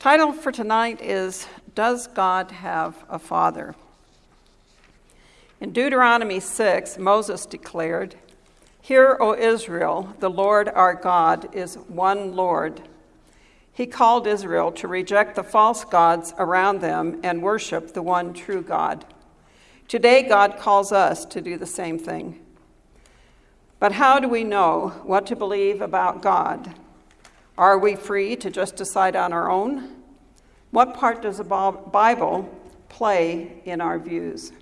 Title for tonight is Does God Have a Father? In Deuteronomy 6, Moses declared, Hear, O Israel, the Lord our God is one Lord. He called Israel to reject the false gods around them and worship the one true God. Today, God calls us to do the same thing. But how do we know what to believe about God? Are we free to just decide on our own? What part does the Bible play in our views?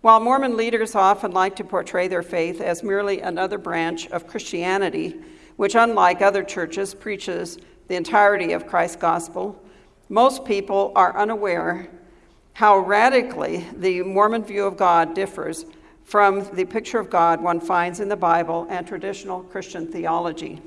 While Mormon leaders often like to portray their faith as merely another branch of Christianity, which, unlike other churches, preaches the entirety of Christ's gospel, most people are unaware how radically the Mormon view of God differs from the picture of God one finds in the Bible and traditional Christian theology.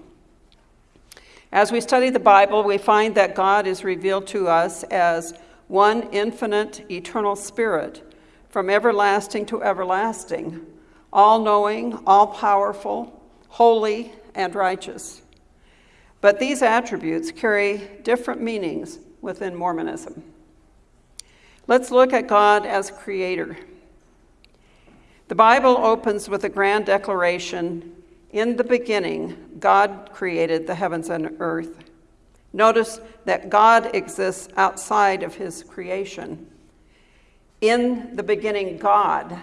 As we study the Bible, we find that God is revealed to us as one infinite, eternal spirit from everlasting to everlasting, all knowing, all powerful, holy, and righteous. But these attributes carry different meanings within Mormonism. Let's look at God as creator. The Bible opens with a grand declaration in the beginning, God created the heavens and earth. Notice that God exists outside of his creation. In the beginning, God,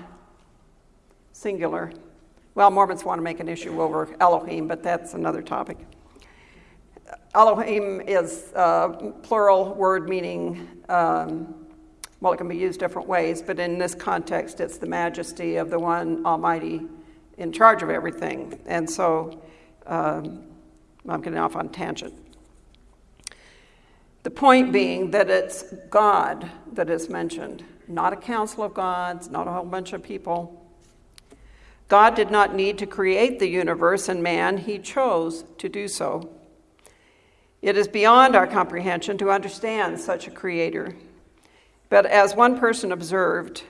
singular. Well, Mormons want to make an issue over Elohim, but that's another topic. Elohim is a plural word meaning, um, well, it can be used different ways, but in this context, it's the majesty of the one Almighty in charge of everything. And so um, I'm getting off on tangent. The point being that it's God that is mentioned, not a council of gods, not a whole bunch of people. God did not need to create the universe and man, He chose to do so. It is beyond our comprehension to understand such a creator. But as one person observed,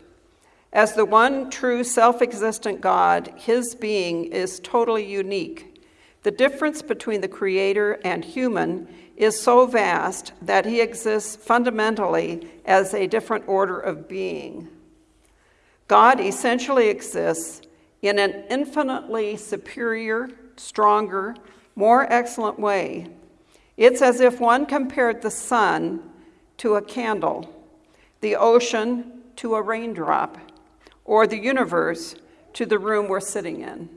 as the one true self existent God, his being is totally unique. The difference between the creator and human is so vast that he exists fundamentally as a different order of being. God essentially exists in an infinitely superior, stronger, more excellent way. It's as if one compared the sun to a candle, the ocean to a raindrop or the universe to the room we're sitting in.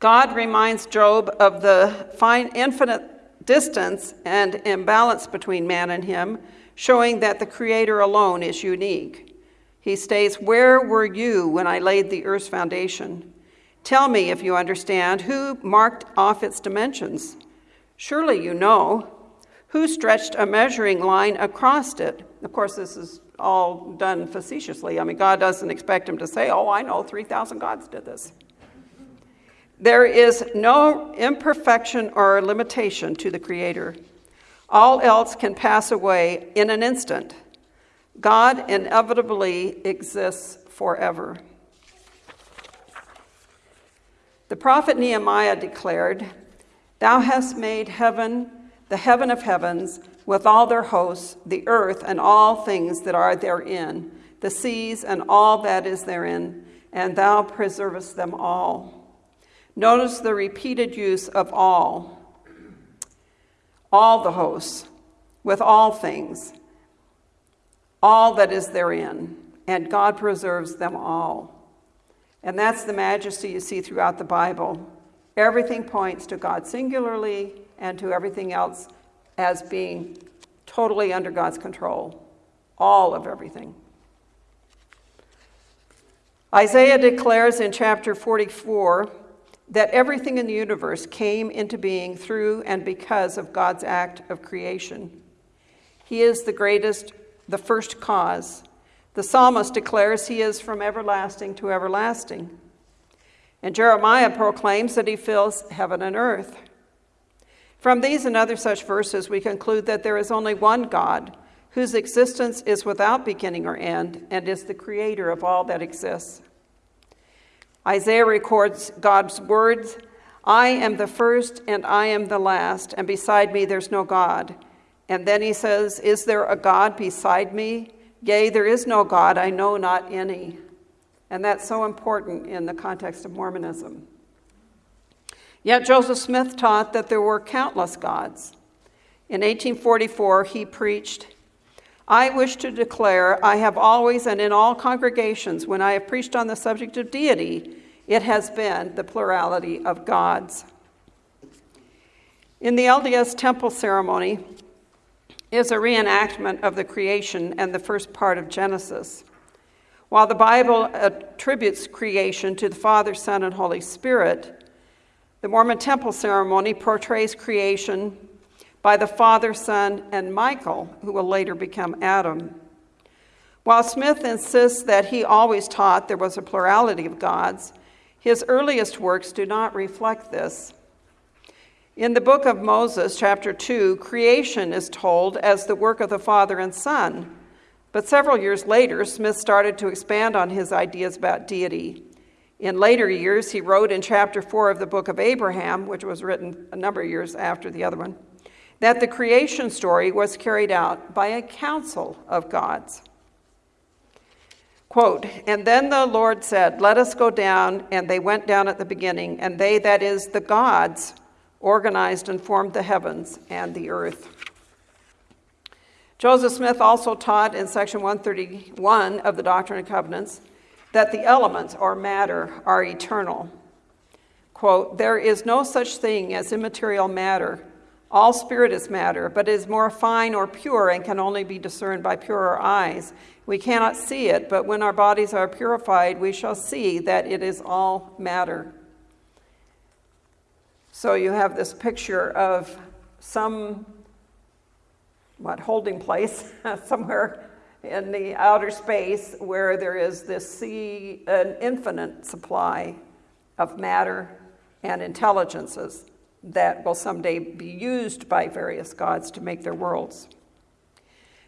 God reminds Job of the fine, infinite distance and imbalance between man and him, showing that the Creator alone is unique. He states, Where were you when I laid the earth's foundation? Tell me if you understand who marked off its dimensions. Surely you know. Who stretched a measuring line across it? Of course, this is all done facetiously. I mean, God doesn't expect him to say, Oh, I know 3,000 gods did this. There is no imperfection or limitation to the Creator. All else can pass away in an instant. God inevitably exists forever. The prophet Nehemiah declared, Thou hast made heaven, the heaven of heavens, with all their hosts, the earth and all things that are therein, the seas and all that is therein, and thou preservest them all. Notice the repeated use of all, all the hosts, with all things, all that is therein, and God preserves them all. And that's the majesty you see throughout the Bible. Everything points to God singularly and to everything else as being totally under God's control, all of everything. Isaiah declares in chapter 44 that everything in the universe came into being through and because of God's act of creation. He is the greatest, the first cause. The psalmist declares he is from everlasting to everlasting. And Jeremiah proclaims that he fills heaven and earth. From these and other such verses, we conclude that there is only one God whose existence is without beginning or end and is the creator of all that exists. Isaiah records God's words I am the first and I am the last, and beside me there's no God. And then he says, Is there a God beside me? Yea, there is no God, I know not any. And that's so important in the context of Mormonism. Yet Joseph Smith taught that there were countless gods. In 1844, he preached, I wish to declare I have always and in all congregations, when I have preached on the subject of deity, it has been the plurality of gods. In the LDS temple ceremony is a reenactment of the creation and the first part of Genesis. While the Bible attributes creation to the Father, Son, and Holy Spirit, the Mormon temple ceremony portrays creation by the Father, Son, and Michael, who will later become Adam. While Smith insists that he always taught there was a plurality of gods, his earliest works do not reflect this. In the book of Moses, chapter 2, creation is told as the work of the Father and Son. But several years later, Smith started to expand on his ideas about deity. In later years, he wrote in chapter 4 of the book of Abraham, which was written a number of years after the other one, that the creation story was carried out by a council of gods. Quote, and then the Lord said, Let us go down. And they went down at the beginning, and they, that is, the gods, organized and formed the heavens and the earth. Joseph Smith also taught in section 131 of the Doctrine and Covenants that the elements or matter are eternal. Quote, there is no such thing as immaterial matter. All spirit is matter, but is more fine or pure and can only be discerned by purer eyes. We cannot see it, but when our bodies are purified, we shall see that it is all matter. So you have this picture of some, what, holding place somewhere in the outer space where there is this sea, an infinite supply of matter and intelligences that will someday be used by various gods to make their worlds.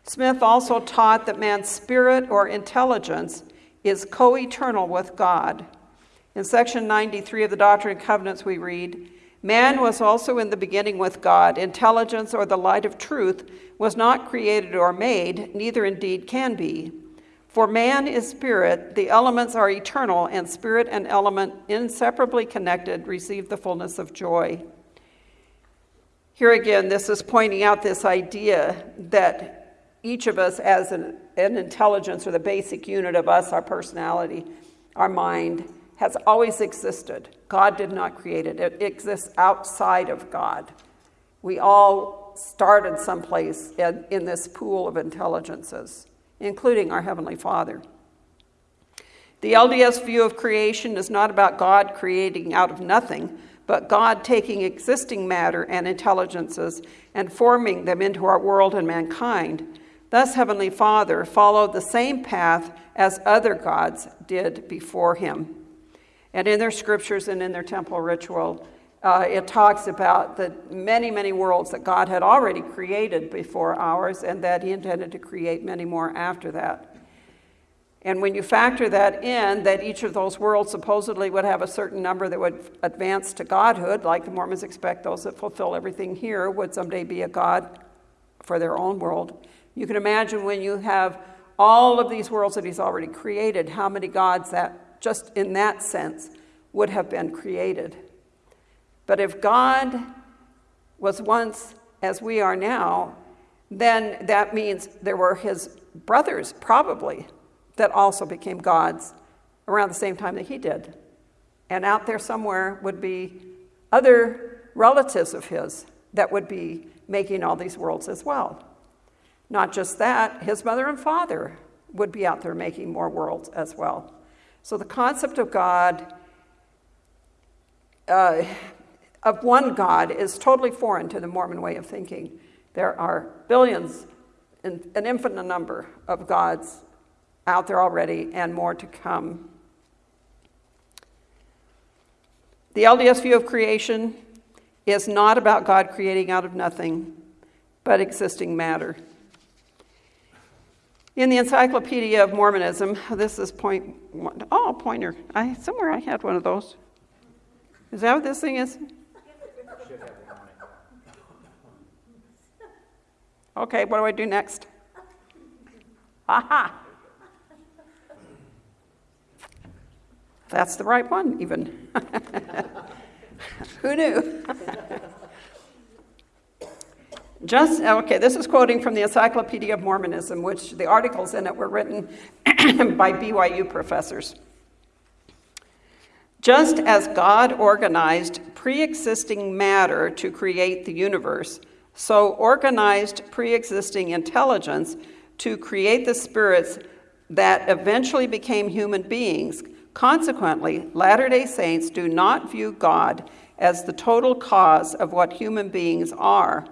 Smith also taught that man's spirit or intelligence is co eternal with God. In section 93 of the Doctrine and Covenants, we read, Man was also in the beginning with God. Intelligence or the light of truth was not created or made, neither indeed can be. For man is spirit, the elements are eternal, and spirit and element, inseparably connected, receive the fullness of joy. Here again, this is pointing out this idea that each of us, as an, an intelligence or the basic unit of us, our personality, our mind, has always existed. God did not create it, it exists outside of God. We all started someplace in, in this pool of intelligences, including our Heavenly Father. The LDS view of creation is not about God creating out of nothing, but God taking existing matter and intelligences and forming them into our world and mankind. Thus, Heavenly Father followed the same path as other gods did before him. And in their scriptures and in their temple ritual, uh, it talks about the many, many worlds that God had already created before ours and that He intended to create many more after that. And when you factor that in, that each of those worlds supposedly would have a certain number that would advance to godhood, like the Mormons expect those that fulfill everything here would someday be a god for their own world. You can imagine when you have all of these worlds that He's already created, how many gods that just in that sense, would have been created. But if God was once as we are now, then that means there were his brothers, probably, that also became gods around the same time that he did. And out there somewhere would be other relatives of his that would be making all these worlds as well. Not just that, his mother and father would be out there making more worlds as well. So the concept of God, uh, of one God, is totally foreign to the Mormon way of thinking. There are billions, an infinite number of gods out there already, and more to come. The LDS view of creation is not about God creating out of nothing, but existing matter. In the Encyclopedia of Mormonism, this is point one. Oh, pointer. I, somewhere I had one of those. Is that what this thing is? Okay, what do I do next? Aha! That's the right one, even. Who knew? Just, okay, this is quoting from the Encyclopedia of Mormonism, which the articles in it were written by BYU professors. Just as God organized pre existing matter to create the universe, so organized pre existing intelligence to create the spirits that eventually became human beings. Consequently, Latter day Saints do not view God as the total cause of what human beings are.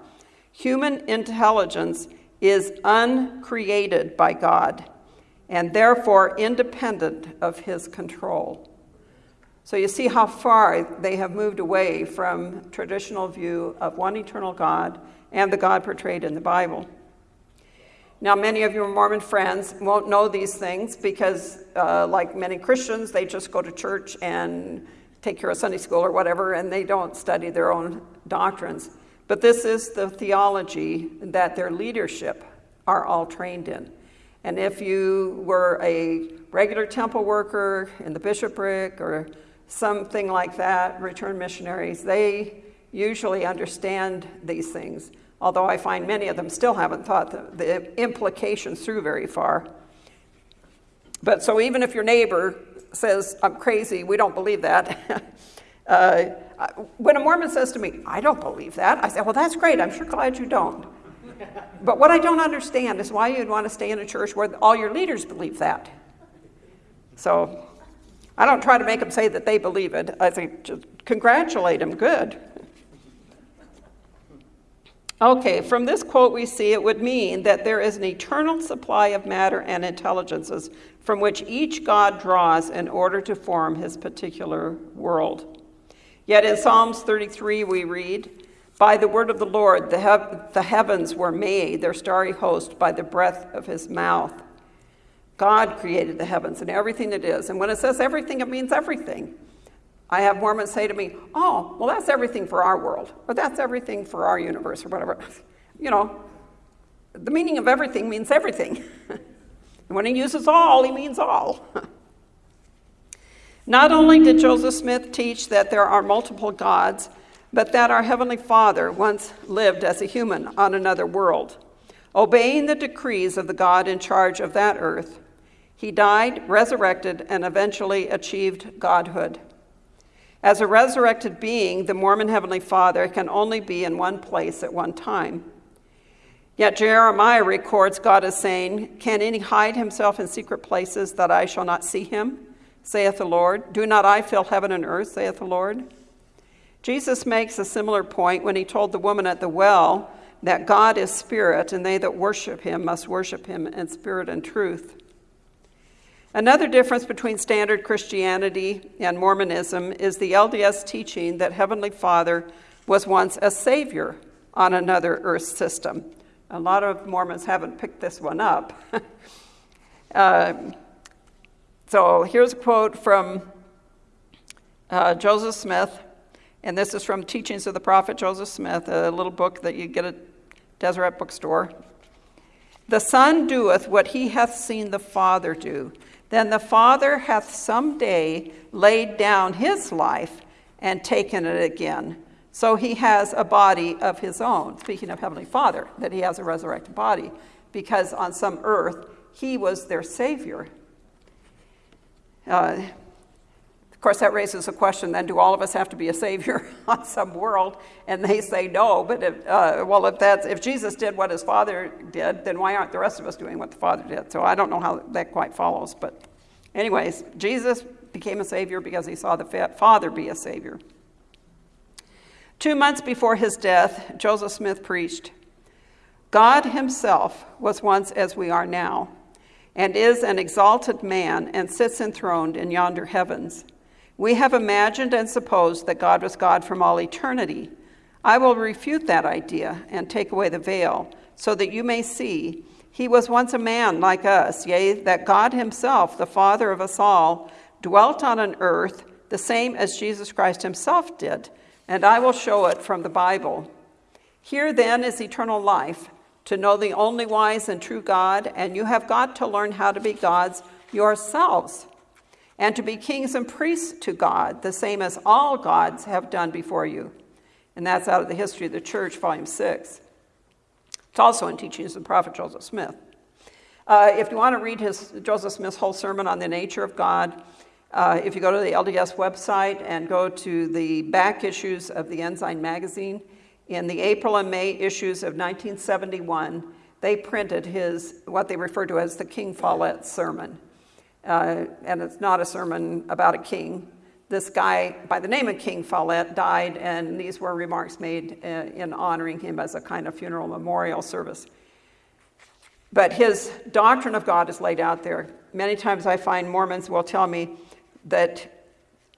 Human intelligence is uncreated by God and therefore independent of his control. So you see how far they have moved away from traditional view of one eternal God and the God portrayed in the Bible. Now, many of your Mormon friends won't know these things because, uh, like many Christians, they just go to church and take care of Sunday school or whatever, and they don't study their own doctrines. But this is the theology that their leadership are all trained in. And if you were a regular temple worker in the bishopric or something like that, return missionaries, they usually understand these things although I find many of them still haven't thought the, the implications through very far. But so even if your neighbor says, I'm crazy, we don't believe that. uh, when a Mormon says to me, I don't believe that, I say, Well, that's great. I'm sure glad you don't. but what I don't understand is why you'd want to stay in a church where all your leaders believe that. So I don't try to make them say that they believe it. I think just congratulate them, good. Okay, from this quote, we see it would mean that there is an eternal supply of matter and intelligences from which each God draws in order to form his particular world. Yet in Psalms 33, we read, By the word of the Lord, the, the heavens were made, their starry host, by the breath of his mouth. God created the heavens and everything that is. And when it says everything, it means everything. I have Mormons say to me, oh, well, that's everything for our world, or that's everything for our universe, or whatever. You know, the meaning of everything means everything. and when he uses all, he means all. Not only did Joseph Smith teach that there are multiple gods, but that our Heavenly Father once lived as a human on another world, obeying the decrees of the God in charge of that earth. He died, resurrected, and eventually achieved godhood. As a resurrected being, the Mormon Heavenly Father can only be in one place at one time. Yet Jeremiah records God as saying, Can any hide himself in secret places that I shall not see him? Saith the Lord. Do not I fill heaven and earth, saith the Lord? Jesus makes a similar point when he told the woman at the well that God is spirit, and they that worship him must worship him in spirit and truth. Another difference between standard Christianity and Mormonism is the LDS teaching that Heavenly Father was once a savior on another earth system. A lot of Mormons haven't picked this one up. uh, so here's a quote from uh, Joseph Smith, and this is from Teachings of the Prophet Joseph Smith, a little book that you get at Deseret Bookstore. The Son doeth what he hath seen the Father do then the Father hath some day laid down his life and taken it again. So he has a body of his own, speaking of Heavenly Father, that he has a resurrected body, because on some earth he was their Savior. Uh, of course, that raises a question then do all of us have to be a Savior on some world? And they say no, but if, uh, well, if, that's, if Jesus did what his Father did, then why aren't the rest of us doing what the Father did? So I don't know how that quite follows, but. Anyways, Jesus became a Savior because he saw the Father be a Savior. Two months before his death, Joseph Smith preached God himself was once as we are now, and is an exalted man, and sits enthroned in yonder heavens. We have imagined and supposed that God was God from all eternity. I will refute that idea and take away the veil, so that you may see he was once a man like us, yea, that God Himself, the Father of us all, dwelt on an earth the same as Jesus Christ Himself did, and I will show it from the Bible. Here then is eternal life, to know the only wise and true God, and you have got to learn how to be gods yourselves, and to be kings and priests to God, the same as all gods have done before you. And that's out of the History of the Church, Volume 6. It's also in Teachings of the Prophet Joseph Smith. Uh, if you want to read his, Joseph Smith's whole sermon on the nature of God, uh, if you go to the LDS website and go to the back issues of the Ensign magazine, in the April and May issues of 1971, they printed his, what they refer to as the King Follett sermon. Uh, and it's not a sermon about a king. This guy by the name of King Follett died, and these were remarks made uh, in honoring him as a kind of funeral memorial service. But his doctrine of God is laid out there. Many times I find Mormons will tell me that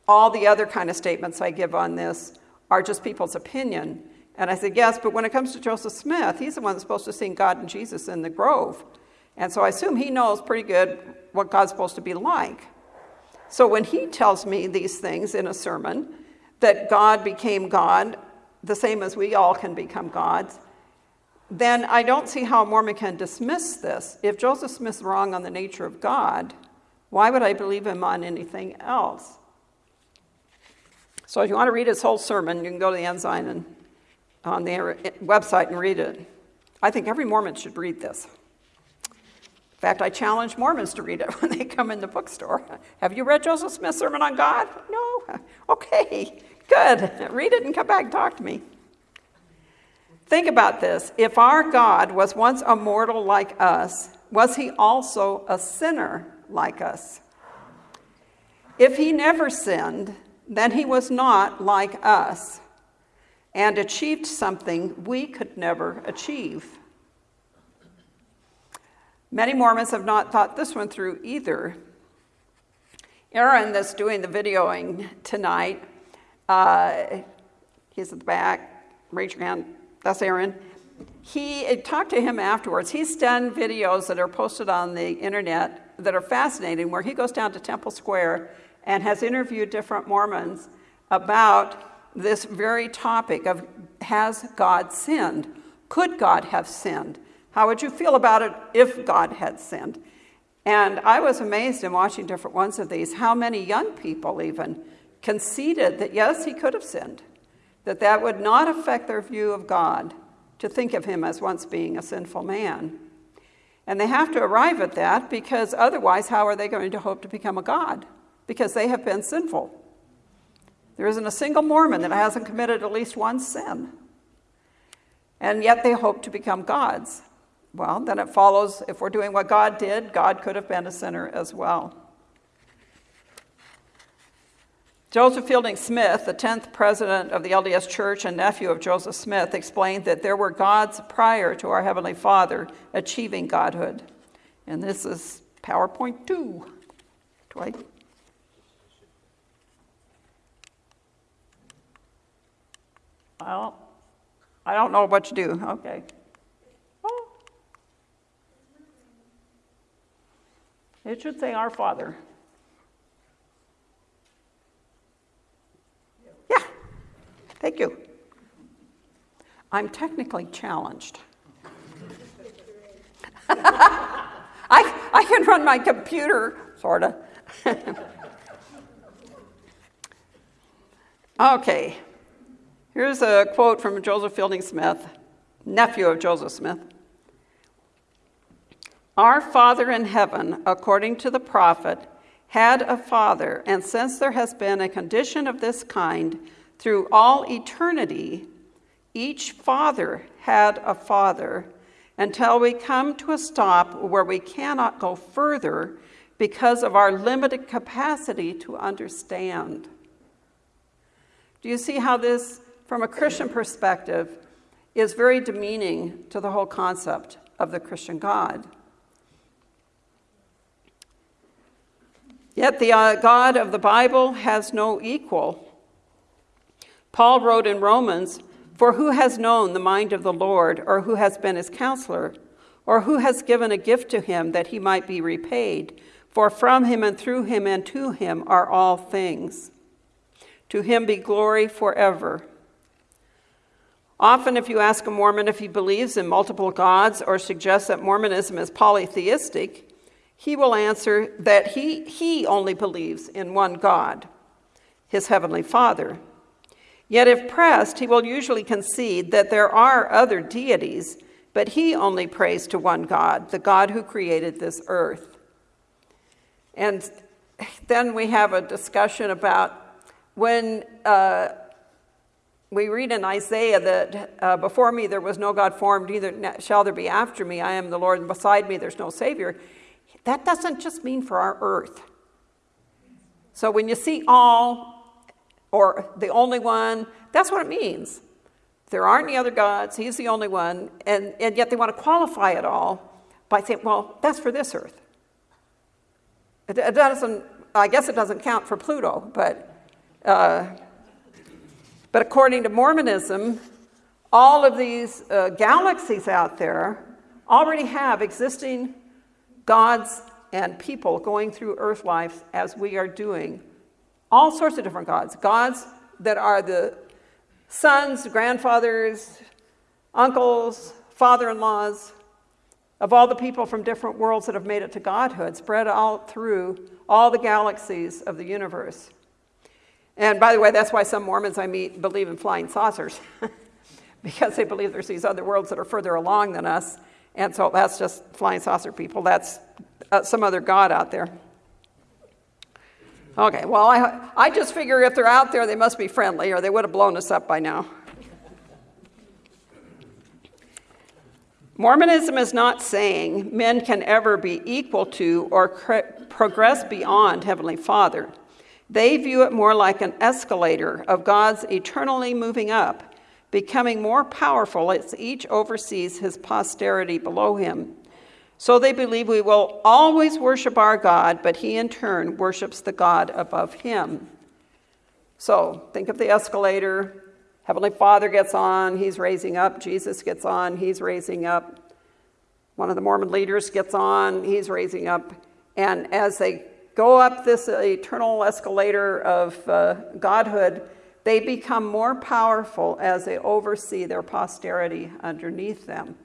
all the other kind of statements I give on this are just people's opinion. And I said, yes, but when it comes to Joseph Smith, he's the one that's supposed to sing God and Jesus in the grove. And so I assume he knows pretty good what God's supposed to be like. So when he tells me these things in a sermon, that God became God, the same as we all can become gods, then I don't see how a Mormon can dismiss this. If Joseph Smith's wrong on the nature of God, why would I believe him on anything else? So if you want to read his whole sermon, you can go to the Ensign and on their uh, website and read it. I think every Mormon should read this. In fact, I challenge Mormons to read it when they come in the bookstore. Have you read Joseph Smith's Sermon on God? No? Okay, good. Read it and come back and talk to me. Think about this. If our God was once a mortal like us, was he also a sinner like us? If he never sinned, then he was not like us and achieved something we could never achieve. Many Mormons have not thought this one through either. Aaron, that's doing the videoing tonight, uh, he's at the back. Raise your hand. That's Aaron. He talked to him afterwards. He's done videos that are posted on the internet that are fascinating, where he goes down to Temple Square and has interviewed different Mormons about this very topic of has God sinned? Could God have sinned? How would you feel about it if God had sinned? And I was amazed in watching different ones of these how many young people even conceded that yes, he could have sinned, that that would not affect their view of God to think of him as once being a sinful man. And they have to arrive at that because otherwise, how are they going to hope to become a God? Because they have been sinful. There isn't a single Mormon that hasn't committed at least one sin. And yet they hope to become gods. Well, then it follows if we're doing what God did, God could have been a sinner as well. Joseph Fielding Smith, the 10th president of the LDS Church and nephew of Joseph Smith, explained that there were gods prior to our Heavenly Father achieving godhood. And this is PowerPoint 2. Dwight? Well, I don't I don't know what to do. Okay. Oh. It should say Our Father. Yeah. Thank you. I'm technically challenged. I, I can run my computer, sort of. okay. Here's a quote from Joseph Fielding Smith, nephew of Joseph Smith. Our Father in heaven, according to the prophet, had a father, and since there has been a condition of this kind through all eternity, each father had a father until we come to a stop where we cannot go further because of our limited capacity to understand. Do you see how this from a Christian perspective, is very demeaning to the whole concept of the Christian God. Yet the uh, God of the Bible has no equal. Paul wrote in Romans, For who has known the mind of the Lord, or who has been his counselor, or who has given a gift to him that he might be repaid? For from him and through him and to him are all things. To him be glory forever. Often, if you ask a Mormon if he believes in multiple gods or suggests that Mormonism is polytheistic, he will answer that he, he only believes in one God, his heavenly Father. Yet, if pressed, he will usually concede that there are other deities, but he only prays to one God, the God who created this earth. And then we have a discussion about when uh, we read in Isaiah that uh, before me there was no God formed, neither shall there be after me. I am the Lord, and beside me there's no Savior. That doesn't just mean for our earth. So when you see all or the only one, that's what it means. There aren't any other gods, he's the only one, and, and yet they want to qualify it all by saying, well, that's for this earth. It, it doesn't, I guess it doesn't count for Pluto, but uh, but according to Mormonism, all of these uh, galaxies out there already have existing gods and people going through earth life as we are doing. All sorts of different gods. Gods that are the sons, grandfathers, uncles, father in laws of all the people from different worlds that have made it to godhood, spread out through all the galaxies of the universe. And by the way, that's why some Mormons I meet believe in flying saucers, because they believe there's these other worlds that are further along than us. And so that's just flying saucer people. That's uh, some other God out there. Okay, well, I, I just figure if they're out there, they must be friendly, or they would have blown us up by now. Mormonism is not saying men can ever be equal to or progress beyond Heavenly Father. They view it more like an escalator of God's eternally moving up, becoming more powerful as each oversees his posterity below him. So they believe we will always worship our God, but he in turn worships the God above him. So think of the escalator. Heavenly Father gets on, he's raising up. Jesus gets on, he's raising up. One of the Mormon leaders gets on, he's raising up. And as they go up this eternal escalator of uh, godhood, they become more powerful as they oversee their posterity underneath them.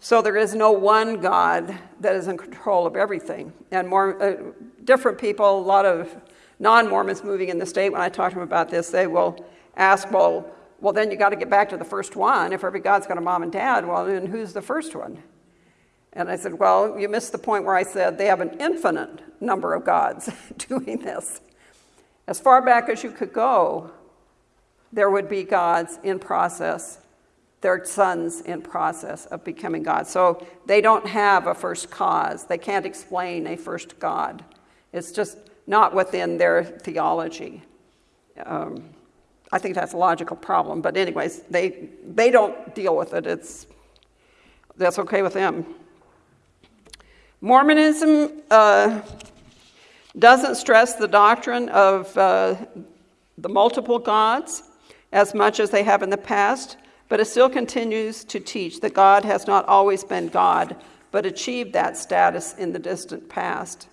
So there is no one God that is in control of everything. And more uh, different people, a lot of non-Mormons moving in the state, when I talk to them about this, they will ask, well, well, then you got to get back to the first one. If every God's got a mom and dad, well, then who's the first one? And I said, Well, you missed the point where I said they have an infinite number of gods doing this. As far back as you could go, there would be gods in process, their sons in process of becoming gods. So they don't have a first cause, they can't explain a first God. It's just not within their theology. Um, I think that's a logical problem, but anyways, they they don't deal with it. It's that's okay with them. Mormonism uh, doesn't stress the doctrine of uh, the multiple gods as much as they have in the past, but it still continues to teach that God has not always been God, but achieved that status in the distant past.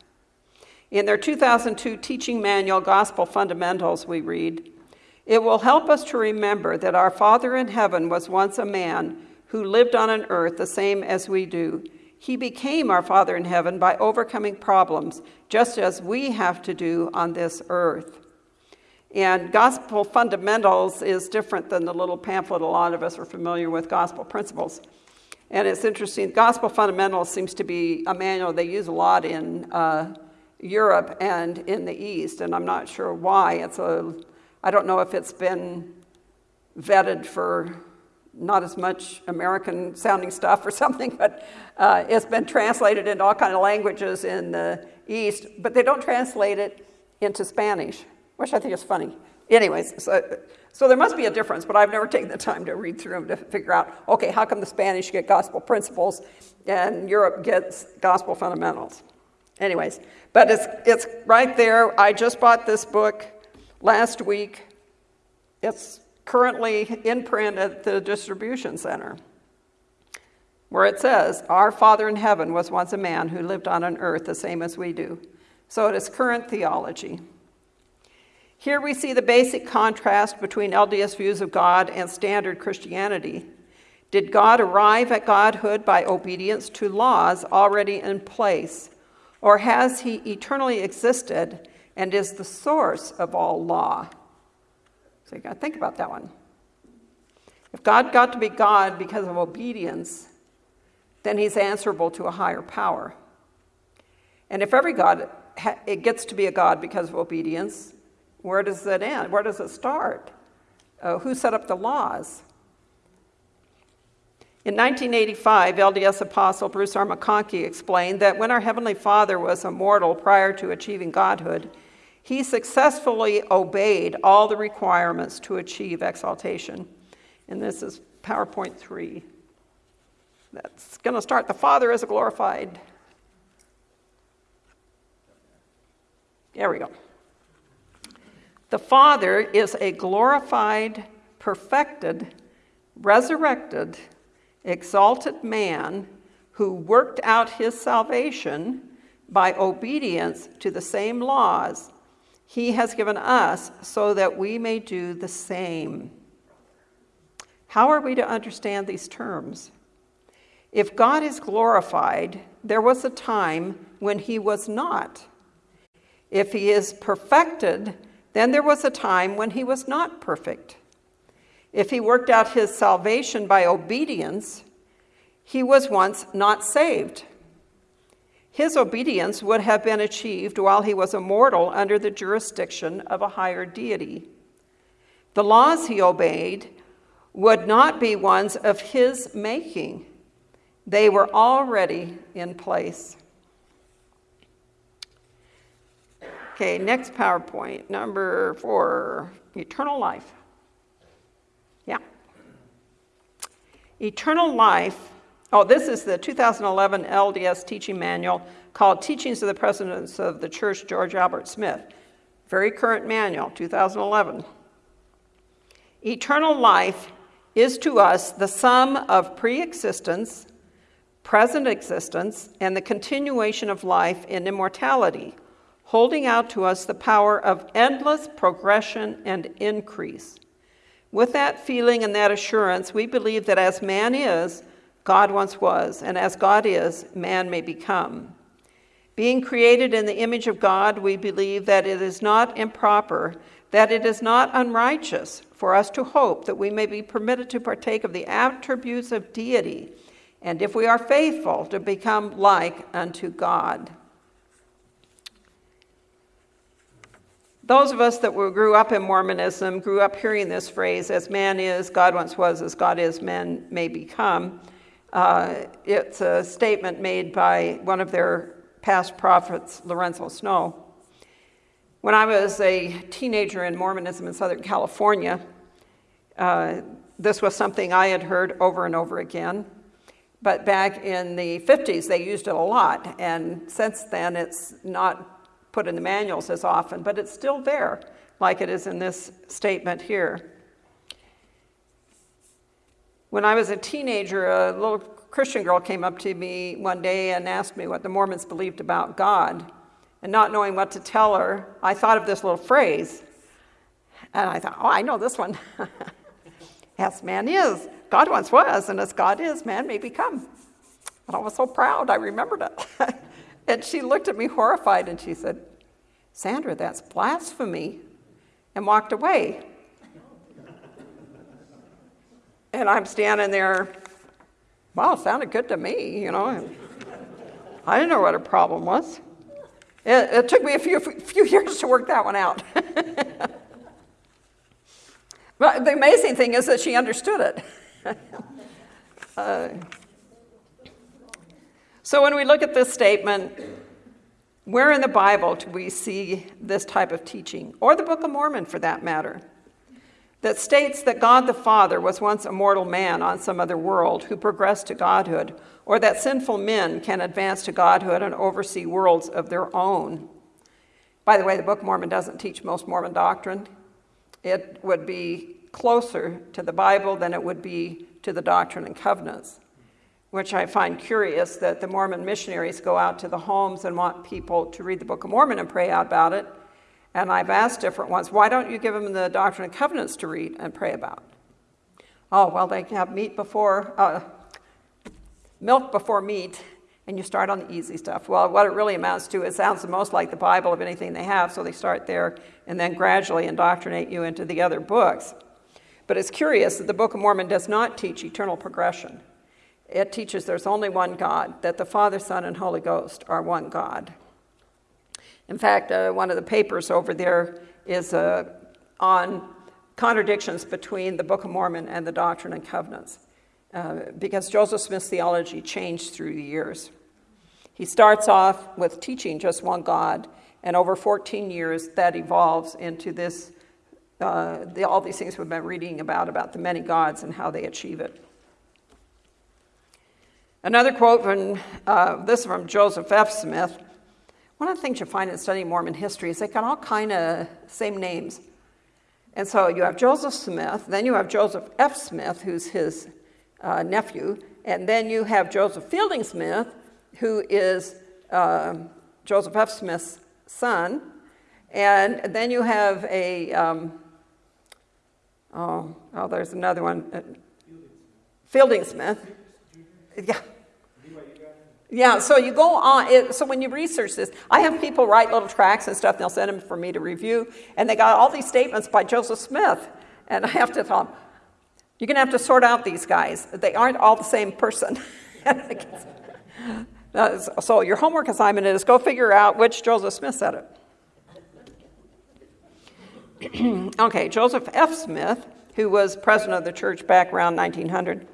In their 2002 teaching manual, Gospel Fundamentals, we read, It will help us to remember that our Father in heaven was once a man who lived on an earth the same as we do he became our Father in heaven by overcoming problems, just as we have to do on this earth. And gospel fundamentals is different than the little pamphlet a lot of us are familiar with, gospel principles. And it's interesting, gospel fundamentals seems to be a manual they use a lot in uh, Europe and in the East, and I'm not sure why. It's a, I don't know if it's been vetted for not as much American sounding stuff or something, but uh, it's been translated into all kind of languages in the East, but they don't translate it into Spanish, which I think is funny. Anyways, so, so there must be a difference, but I've never taken the time to read through them to figure out, okay, how come the Spanish get gospel principles and Europe gets gospel fundamentals? Anyways, but it's, it's right there. I just bought this book last week. It's currently in print at the distribution center, where it says, Our Father in heaven was once a man who lived on an earth the same as we do. So it is current theology. Here we see the basic contrast between LDS views of God and standard Christianity. Did God arrive at godhood by obedience to laws already in place, or has he eternally existed and is the source of all law? So you got to think about that one. If God got to be God because of obedience, then he's answerable to a higher power. And if every God it gets to be a God because of obedience, where does it end? Where does it start? Uh, who set up the laws? In 1985, LDS apostle Bruce R. McConkie explained that when our Heavenly Father was a mortal prior to achieving godhood, he successfully obeyed all the requirements to achieve exaltation. And this is PowerPoint 3. That's going to start. The Father is a glorified. There we go. The Father is a glorified, perfected, resurrected, exalted man who worked out his salvation by obedience to the same laws he has given us so that we may do the same. How are we to understand these terms? If God is glorified, there was a time when he was not. If he is perfected, then there was a time when he was not perfect. If he worked out his salvation by obedience, he was once not saved. His obedience would have been achieved while he was a mortal under the jurisdiction of a higher deity. The laws he obeyed would not be ones of his making, they were already in place. Okay, next PowerPoint, number four eternal life. Yeah. Eternal life Oh, this is the 2011 LDS teaching manual called Teachings of the Presidents of the Church, George Albert Smith. Very current manual, 2011. Eternal life is to us the sum of pre existence, present existence, and the continuation of life in immortality, holding out to us the power of endless progression and increase. With that feeling and that assurance, we believe that as man is, God once was, and as God is, man may become. Being created in the image of God, we believe that it is not improper, that it is not unrighteous for us to hope that we may be permitted to partake of the attributes of deity, and if we are faithful, to become like unto God. Those of us that grew up in Mormonism grew up hearing this phrase, as man is, God once was, as God is, man may become. Uh, it's a statement made by one of their past prophets, Lorenzo Snow. When I was a teenager in Mormonism in Southern California, uh, this was something I had heard over and over again. But back in the 50s, they used it a lot. And since then, it's not put in the manuals as often, but it's still there, like it is in this statement here. When I was a teenager, a little Christian girl came up to me one day and asked me what the Mormons believed about God. And not knowing what to tell her, I thought of this little phrase. And I thought, oh, I know this one. as man is, God once was, and as God is, man may become. And I was so proud, I remembered it. and she looked at me horrified and she said, Sandra, that's blasphemy, and walked away. And I'm standing there, wow, sounded good to me, you know. I didn't know what her problem was. It, it took me a few, few years to work that one out. but the amazing thing is that she understood it. uh, so when we look at this statement, where in the Bible do we see this type of teaching, or the Book of Mormon for that matter? That states that God the Father was once a mortal man on some other world who progressed to godhood, or that sinful men can advance to godhood and oversee worlds of their own. By the way, the Book of Mormon doesn't teach most Mormon doctrine. It would be closer to the Bible than it would be to the Doctrine and Covenants, which I find curious that the Mormon missionaries go out to the homes and want people to read the Book of Mormon and pray out about it, And I've asked different ones, why don't you give them the Doctrine and Covenants to read and pray about? Oh, well, they have meat before, uh, milk before meat, and you start on the easy stuff. Well, what it really amounts to, it sounds the most like the Bible of anything they have, so they start there and then gradually indoctrinate you into the other books. But it's curious that the Book of Mormon does not teach eternal progression. It teaches there's only one God, that the Father, Son, and Holy Ghost are one God. In fact, uh, one of the papers over there is uh, on contradictions between the Book of Mormon and the Doctrine and Covenants, uh, because Joseph Smith's theology changed through the years. He starts off with teaching just one God, and over 14 years, that evolves into this, uh, the, all these things we've been reading about, about the many gods and how they achieve it. Another quote from uh, this from Joseph F. Smith. One of the things you find in studying Mormon history is they got all kind of same names. And so you have Joseph Smith, then you have Joseph F. Smith, who's his uh, nephew, and then you have Joseph Fielding Smith, who is uh, Joseph F. Smith's son. And then you have a, um, oh, oh, there's another one, uh, Fielding Smith. Yeah. Yeah, so you go on, it, so when you research this, I have people write little tracts and stuff, and they'll send them for me to review, and they got all these statements by Joseph Smith, and I have to them, you're going to have to sort out these guys. They aren't all the same person. so your homework assignment is go figure out which Joseph Smith said it. okay, Joseph F. Smith, who was president of the church back around 1900,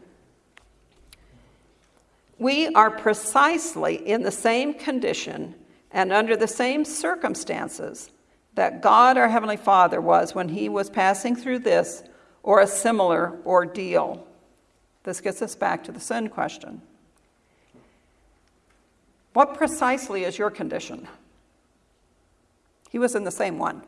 we are precisely in the same condition and under the same circumstances that God, our Heavenly Father, was when He was passing through this or a similar ordeal. This gets us back to the sin question. What precisely is your condition? He was in the same one.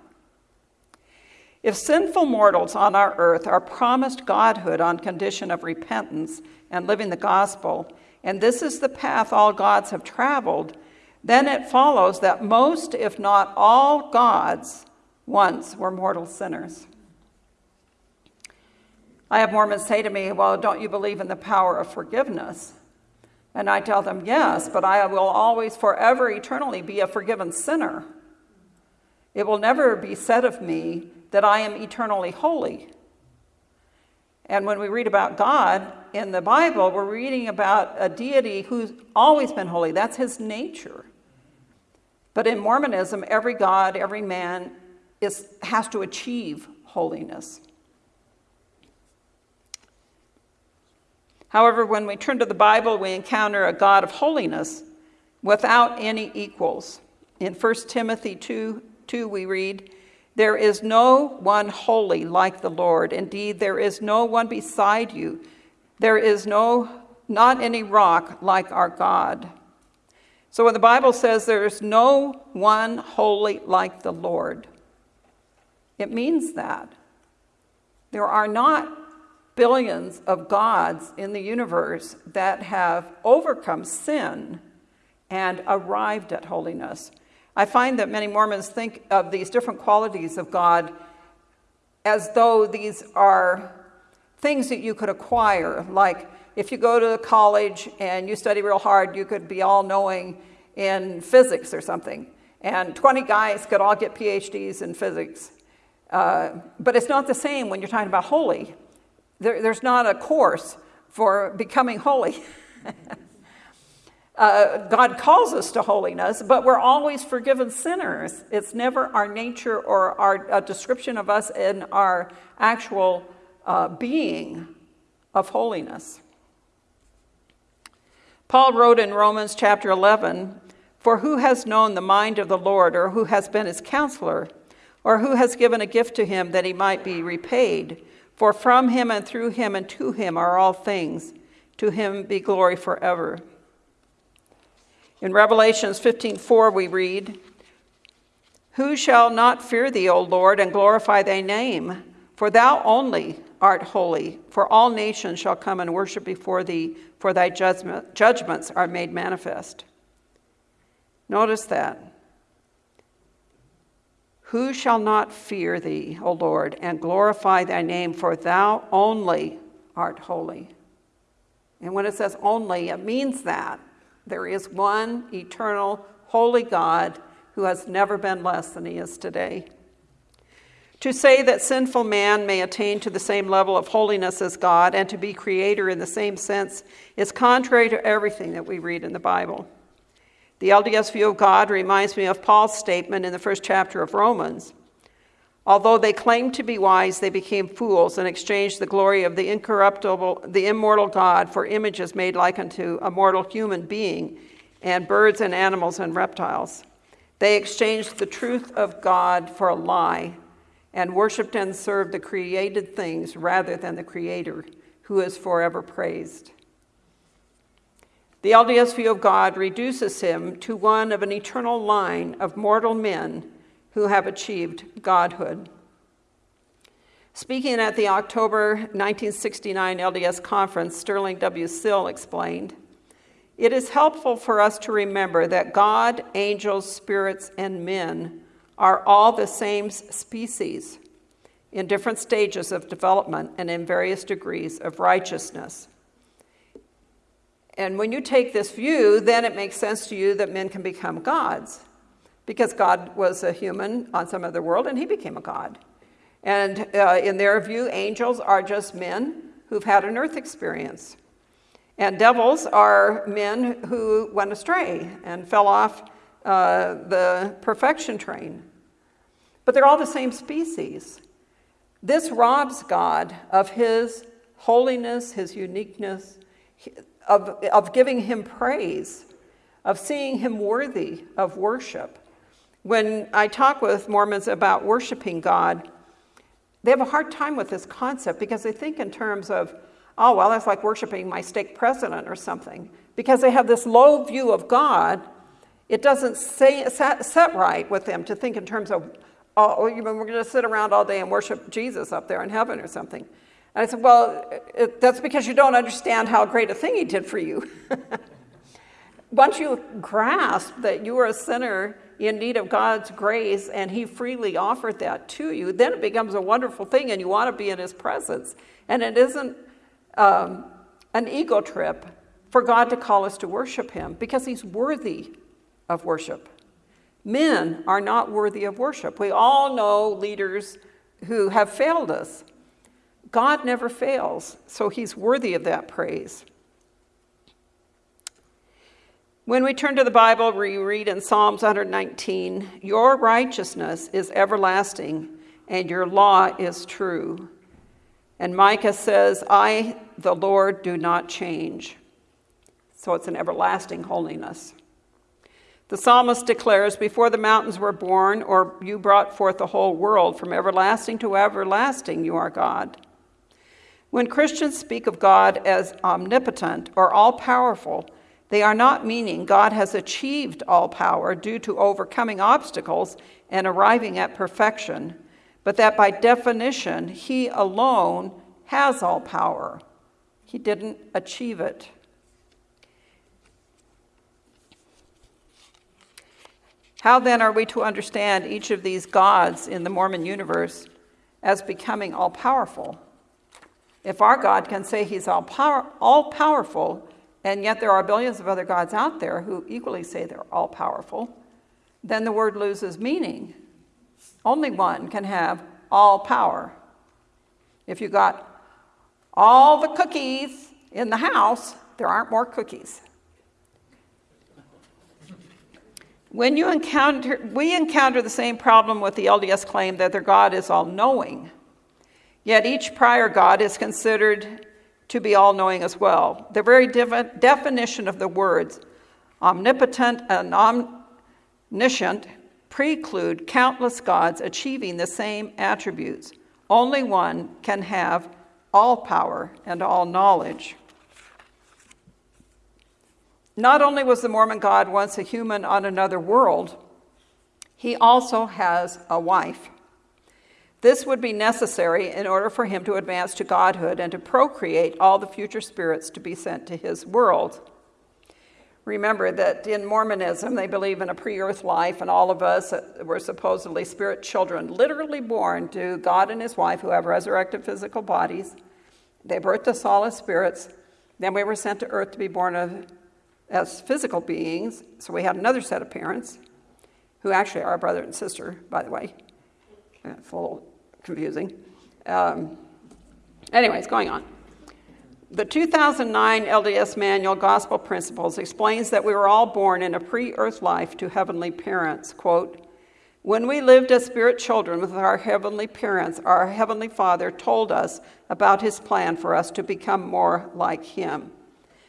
If sinful mortals on our earth are promised godhood on condition of repentance and living the gospel, and this is the path all gods have traveled, then it follows that most, if not all, gods once were mortal sinners. I have Mormons say to me, Well, don't you believe in the power of forgiveness? And I tell them, Yes, but I will always, forever, eternally be a forgiven sinner. It will never be said of me that I am eternally holy. And when we read about God in the Bible, we're reading about a deity who's always been holy. That's his nature. But in Mormonism, every God, every man is, has to achieve holiness. However, when we turn to the Bible, we encounter a God of holiness without any equals. In 1 Timothy 2, 2 we read, there is no one holy like the Lord. Indeed, there is no one beside you. There is no, not any rock like our God. So when the Bible says there is no one holy like the Lord, it means that. There are not billions of gods in the universe that have overcome sin and arrived at holiness. I find that many Mormons think of these different qualities of God as though these are things that you could acquire. Like if you go to college and you study real hard, you could be all knowing in physics or something. And 20 guys could all get PhDs in physics. Uh, but it's not the same when you're talking about holy. There, there's not a course for becoming holy. Uh, God calls us to holiness, but we're always forgiven sinners. It's never our nature or our description of us in our actual uh, being of holiness. Paul wrote in Romans chapter 11 For who has known the mind of the Lord, or who has been his counselor, or who has given a gift to him that he might be repaid? For from him and through him and to him are all things. To him be glory forever. In Revelations 15:4 we read, "Who shall not fear thee, O Lord, and glorify thy name? For thou only art holy, for all nations shall come and worship before thee, for thy judgment, judgments are made manifest." Notice that. Who shall not fear thee, O Lord, and glorify thy name, for thou only art holy? And when it says only, it means that there is one eternal, holy God who has never been less than he is today. To say that sinful man may attain to the same level of holiness as God and to be creator in the same sense is contrary to everything that we read in the Bible. The LDS view of God reminds me of Paul's statement in the first chapter of Romans. Although they claimed to be wise, they became fools and exchanged the glory of the incorruptible, the immortal God for images made like unto a mortal human being and birds and animals and reptiles. They exchanged the truth of God for a lie and worshiped and served the created things rather than the Creator, who is forever praised. The LDS view of God reduces him to one of an eternal line of mortal men who have achieved godhood. Speaking at the October 1969 LDS conference, Sterling W. Sill explained It is helpful for us to remember that God, angels, spirits, and men are all the same species in different stages of development and in various degrees of righteousness. And when you take this view, then it makes sense to you that men can become gods because God was a human on some other world and he became a god. And uh, in their view, angels are just men who've had an earth experience. And devils are men who went astray and fell off uh, the perfection train. But they're all the same species. This robs God of his holiness, his uniqueness, of, of giving him praise, of seeing him worthy of worship. When I talk with Mormons about worshiping God, they have a hard time with this concept because they think in terms of, oh, well, that's like worshiping my stake president or something. Because they have this low view of God, it doesn't say, set, set right with them to think in terms of, oh, we're going to sit around all day and worship Jesus up there in heaven or something. And I said, Well, it, that's because you don't understand how great a thing he did for you. Once you grasp that you are a sinner in need of God's grace and he freely offered that to you, then it becomes a wonderful thing and you want to be in his presence. And it isn't um, an ego trip for God to call us to worship him because he's worthy of worship. Men are not worthy of worship. We all know leaders who have failed us. God never fails, so he's worthy of that praise. When we turn to the Bible, we read in Psalms 119 Your righteousness is everlasting, and your law is true. And Micah says, I, the Lord, do not change. So it's an everlasting holiness. The psalmist declares, Before the mountains were born, or you brought forth the whole world, from everlasting to everlasting, you are God. When Christians speak of God as omnipotent or all powerful, they are not meaning God has achieved all power due to overcoming obstacles and arriving at perfection, but that by definition, He alone has all power. He didn't achieve it. How then are we to understand each of these gods in the Mormon universe as becoming all powerful? If our God can say he's all, power, all powerful, and yet there are billions of other gods out there who equally say they're all powerful, then the word loses meaning. Only one can have all power. If you got all the cookies in the house, there aren't more cookies. When you encounter, we encounter the same problem with the LDS claim that their God is all knowing. Yet each prior God is considered to be all knowing as well. The very definition of the words omnipotent and omniscient preclude countless gods achieving the same attributes. Only one can have all power and all knowledge. Not only was the Mormon God once a human on another world, he also has a wife. This would be necessary in order for him to advance to godhood and to procreate all the future spirits to be sent to his world. Remember that in Mormonism, they believe in a pre earth life, and all of us were supposedly spirit children, literally born to God and his wife, who have resurrected physical bodies. They birthed us all as spirits. Then we were sent to earth to be born of, as physical beings. So we had another set of parents, who actually are brother and sister, by the way. It's a little confusing. Um, anyways, going on. The 2009 LDS Manual Gospel Principles explains that we were all born in a pre earth life to heavenly parents. Quote, when we lived as spirit children with our heavenly parents, our heavenly Father told us about his plan for us to become more like him.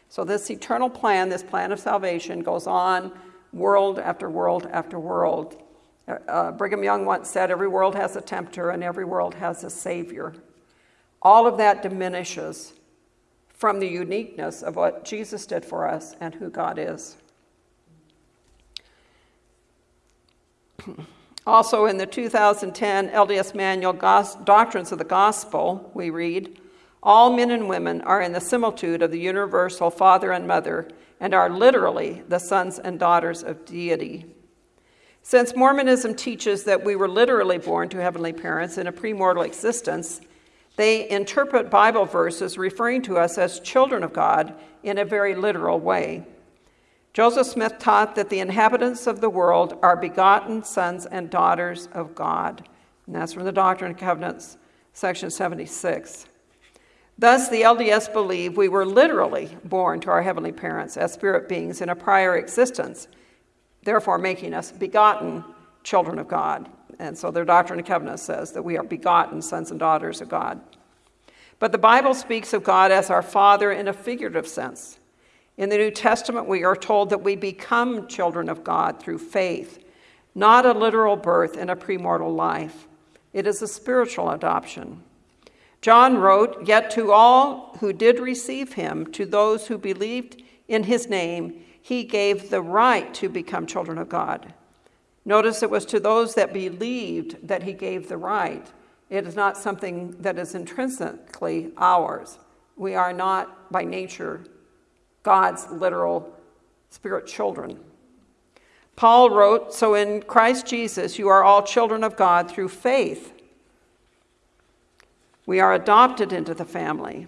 So, this eternal plan, this plan of salvation, goes on world after world after world. Uh, Brigham Young once said, Every world has a tempter and every world has a savior. All of that diminishes from the uniqueness of what Jesus did for us and who God is. Also, in the 2010 LDS Manual Doctrines of the Gospel, we read, All men and women are in the similitude of the universal Father and Mother and are literally the sons and daughters of deity. Since Mormonism teaches that we were literally born to heavenly parents in a premortal existence, they interpret Bible verses referring to us as children of God in a very literal way. Joseph Smith taught that the inhabitants of the world are begotten sons and daughters of God. And that's from the Doctrine and Covenants, section 76. Thus, the LDS believe we were literally born to our heavenly parents as spirit beings in a prior existence, therefore making us begotten children of God. And so their Doctrine and Covenants says that we are begotten sons and daughters of God. But the Bible speaks of God as our Father in a figurative sense. In the New Testament, we are told that we become children of God through faith, not a literal birth in a premortal life. It is a spiritual adoption. John wrote, Yet to all who did receive him, to those who believed in his name, he gave the right to become children of God. Notice it was to those that believed that he gave the right. It is not something that is intrinsically ours. We are not, by nature, God's literal spirit children. Paul wrote, So in Christ Jesus, you are all children of God through faith. We are adopted into the family.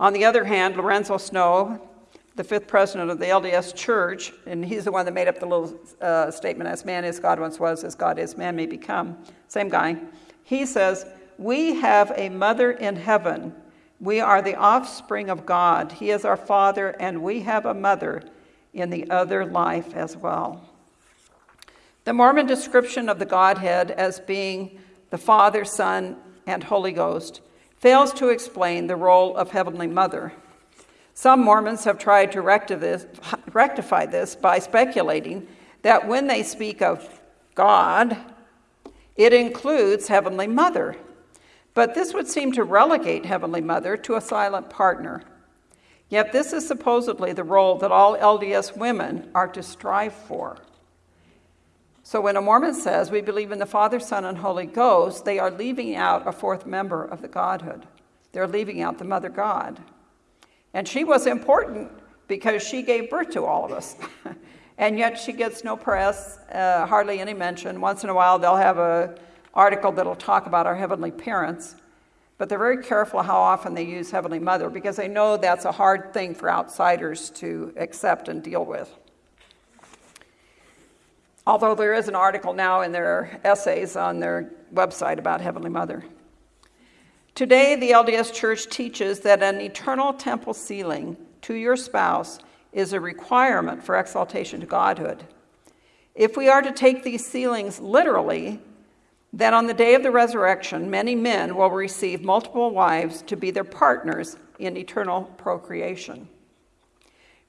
On the other hand, Lorenzo Snow the fifth president of the LDS Church, and he's the one that made up the little uh, statement, as man is, God once was, as God is, man may become. Same guy. He says, We have a mother in heaven. We are the offspring of God. He is our father, and we have a mother in the other life as well. The Mormon description of the Godhead as being the Father, Son, and Holy Ghost fails to explain the role of Heavenly Mother. Some Mormons have tried to rectify this by speculating that when they speak of God, it includes Heavenly Mother. But this would seem to relegate Heavenly Mother to a silent partner. Yet this is supposedly the role that all LDS women are to strive for. So when a Mormon says we believe in the Father, Son, and Holy Ghost, they are leaving out a fourth member of the Godhood. They're leaving out the Mother God. And she was important because she gave birth to all of us. and yet she gets no press, uh, hardly any mention. Once in a while, they'll have an article that'll talk about our heavenly parents. But they're very careful how often they use Heavenly Mother because they know that's a hard thing for outsiders to accept and deal with. Although there is an article now in their essays on their website about Heavenly Mother. Today, the LDS Church teaches that an eternal temple sealing to your spouse is a requirement for exaltation to godhood. If we are to take these sealings literally, then on the day of the resurrection, many men will receive multiple wives to be their partners in eternal procreation.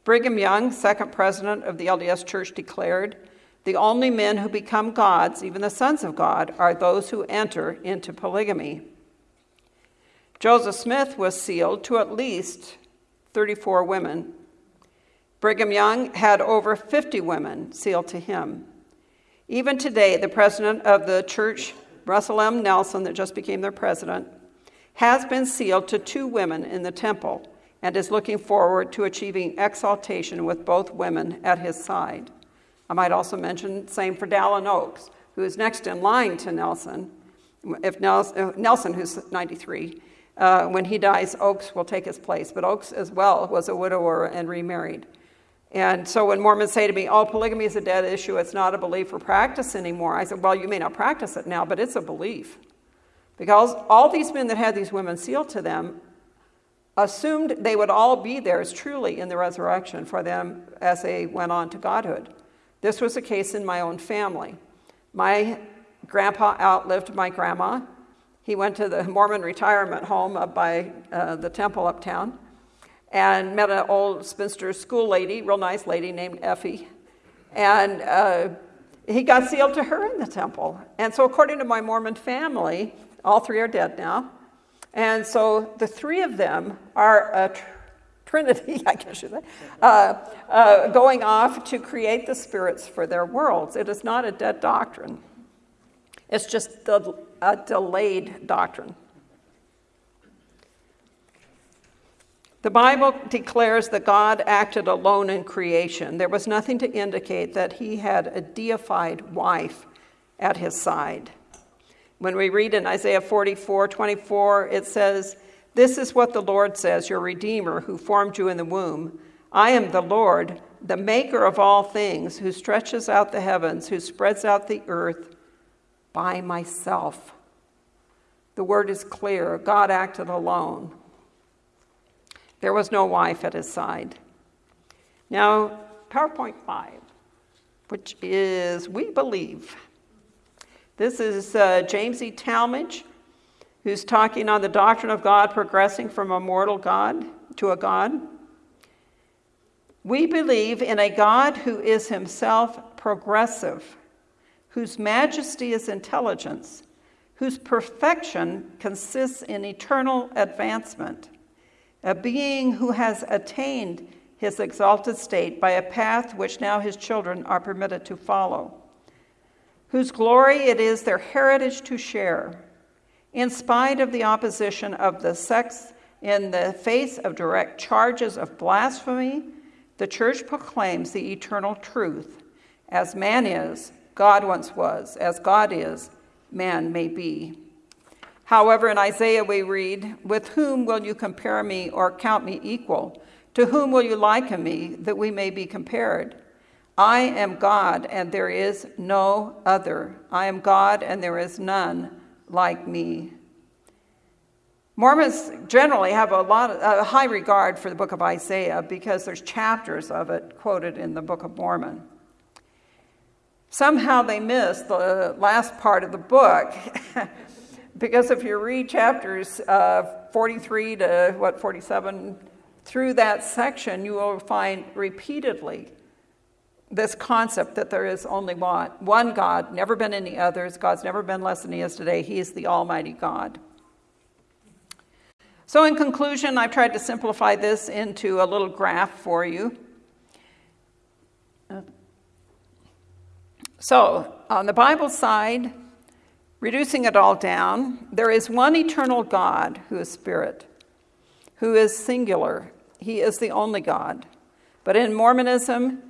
Brigham Young, second president of the LDS Church, declared the only men who become gods, even the sons of God, are those who enter into polygamy. Joseph Smith was sealed to at least 34 women. Brigham Young had over 50 women sealed to him. Even today, the president of the church, Russell M. Nelson, that just became their president, has been sealed to two women in the temple, and is looking forward to achieving exaltation with both women at his side. I might also mention same for Dallin Oaks, who is next in line to Nelson. If Nelson, who's 93, uh, when he dies, Oaks will take his place. But Oaks as well was a widower and remarried. And so when Mormons say to me, oh, polygamy is a dead issue, it's not a belief or practice anymore, I said, well, you may not practice it now, but it's a belief. Because all these men that had these women sealed to them assumed they would all be theirs truly in the resurrection for them as they went on to godhood. This was a case in my own family. My grandpa outlived my grandma. He went to the Mormon retirement home up by uh, the temple uptown and met an old spinster school lady, real nice lady named Effie. And uh, he got sealed to her in the temple. And so, according to my Mormon family, all three are dead now. And so the three of them are a trinity, I guess you say, uh, uh, going off to create the spirits for their worlds. It is not a dead doctrine, it's just the, a delayed doctrine. The Bible declares that God acted alone in creation. There was nothing to indicate that he had a deified wife at his side. When we read in Isaiah 44 24, it says, This is what the Lord says, your Redeemer, who formed you in the womb. I am the Lord, the maker of all things, who stretches out the heavens, who spreads out the earth by myself. The word is clear God acted alone. There was no wife at his side. Now, PowerPoint 5, which is We Believe. This is uh, James E. Talmage, who's talking on the doctrine of God progressing from a mortal God to a God. We believe in a God who is himself progressive, whose majesty is intelligence, whose perfection consists in eternal advancement a being who has attained his exalted state by a path which now his children are permitted to follow, whose glory it is their heritage to share. In spite of the opposition of the sects, in the face of direct charges of blasphemy, the church proclaims the eternal truth. As man is, God once was. As God is, man may be. However, in Isaiah we read, With whom will you compare me or count me equal? To whom will you liken me that we may be compared? I am God and there is no other. I am God and there is none like me. Mormons generally have a lot of, a high regard for the book of Isaiah because there's chapters of it quoted in the book of Mormon. Somehow they miss the last part of the book Because if you read chapters uh, 43 to what, 47, through that section, you will find repeatedly this concept that there is only one, one God, never been any others. God's never been less than He is today. He is the Almighty God. So, in conclusion, I've tried to simplify this into a little graph for you. So, on the Bible side, Reducing it all down, there is one eternal God who is spirit, who is singular. He is the only God. But in Mormonism,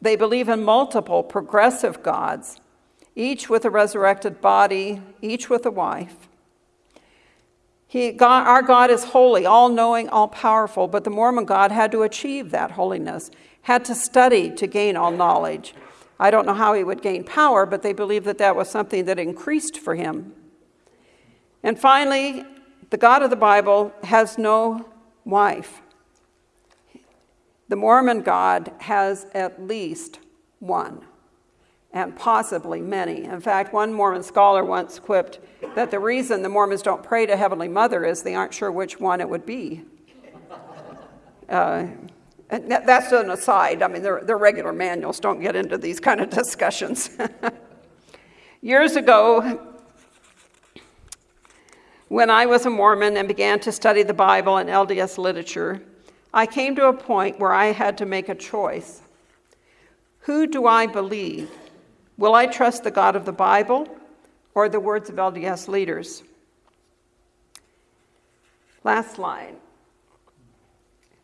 they believe in multiple progressive gods, each with a resurrected body, each with a wife. He, God, our God is holy, all knowing, all powerful, but the Mormon God had to achieve that holiness, had to study to gain all knowledge. I don't know how he would gain power, but they believed that that was something that increased for him. And finally, the God of the Bible has no wife. The Mormon God has at least one, and possibly many. In fact, one Mormon scholar once quipped that the reason the Mormons don't pray to Heavenly Mother is they aren't sure which one it would be. Uh, and that's an aside. I mean, their regular manuals don't get into these kind of discussions. Years ago, when I was a Mormon and began to study the Bible and LDS literature, I came to a point where I had to make a choice. Who do I believe? Will I trust the God of the Bible or the words of LDS leaders? Last slide.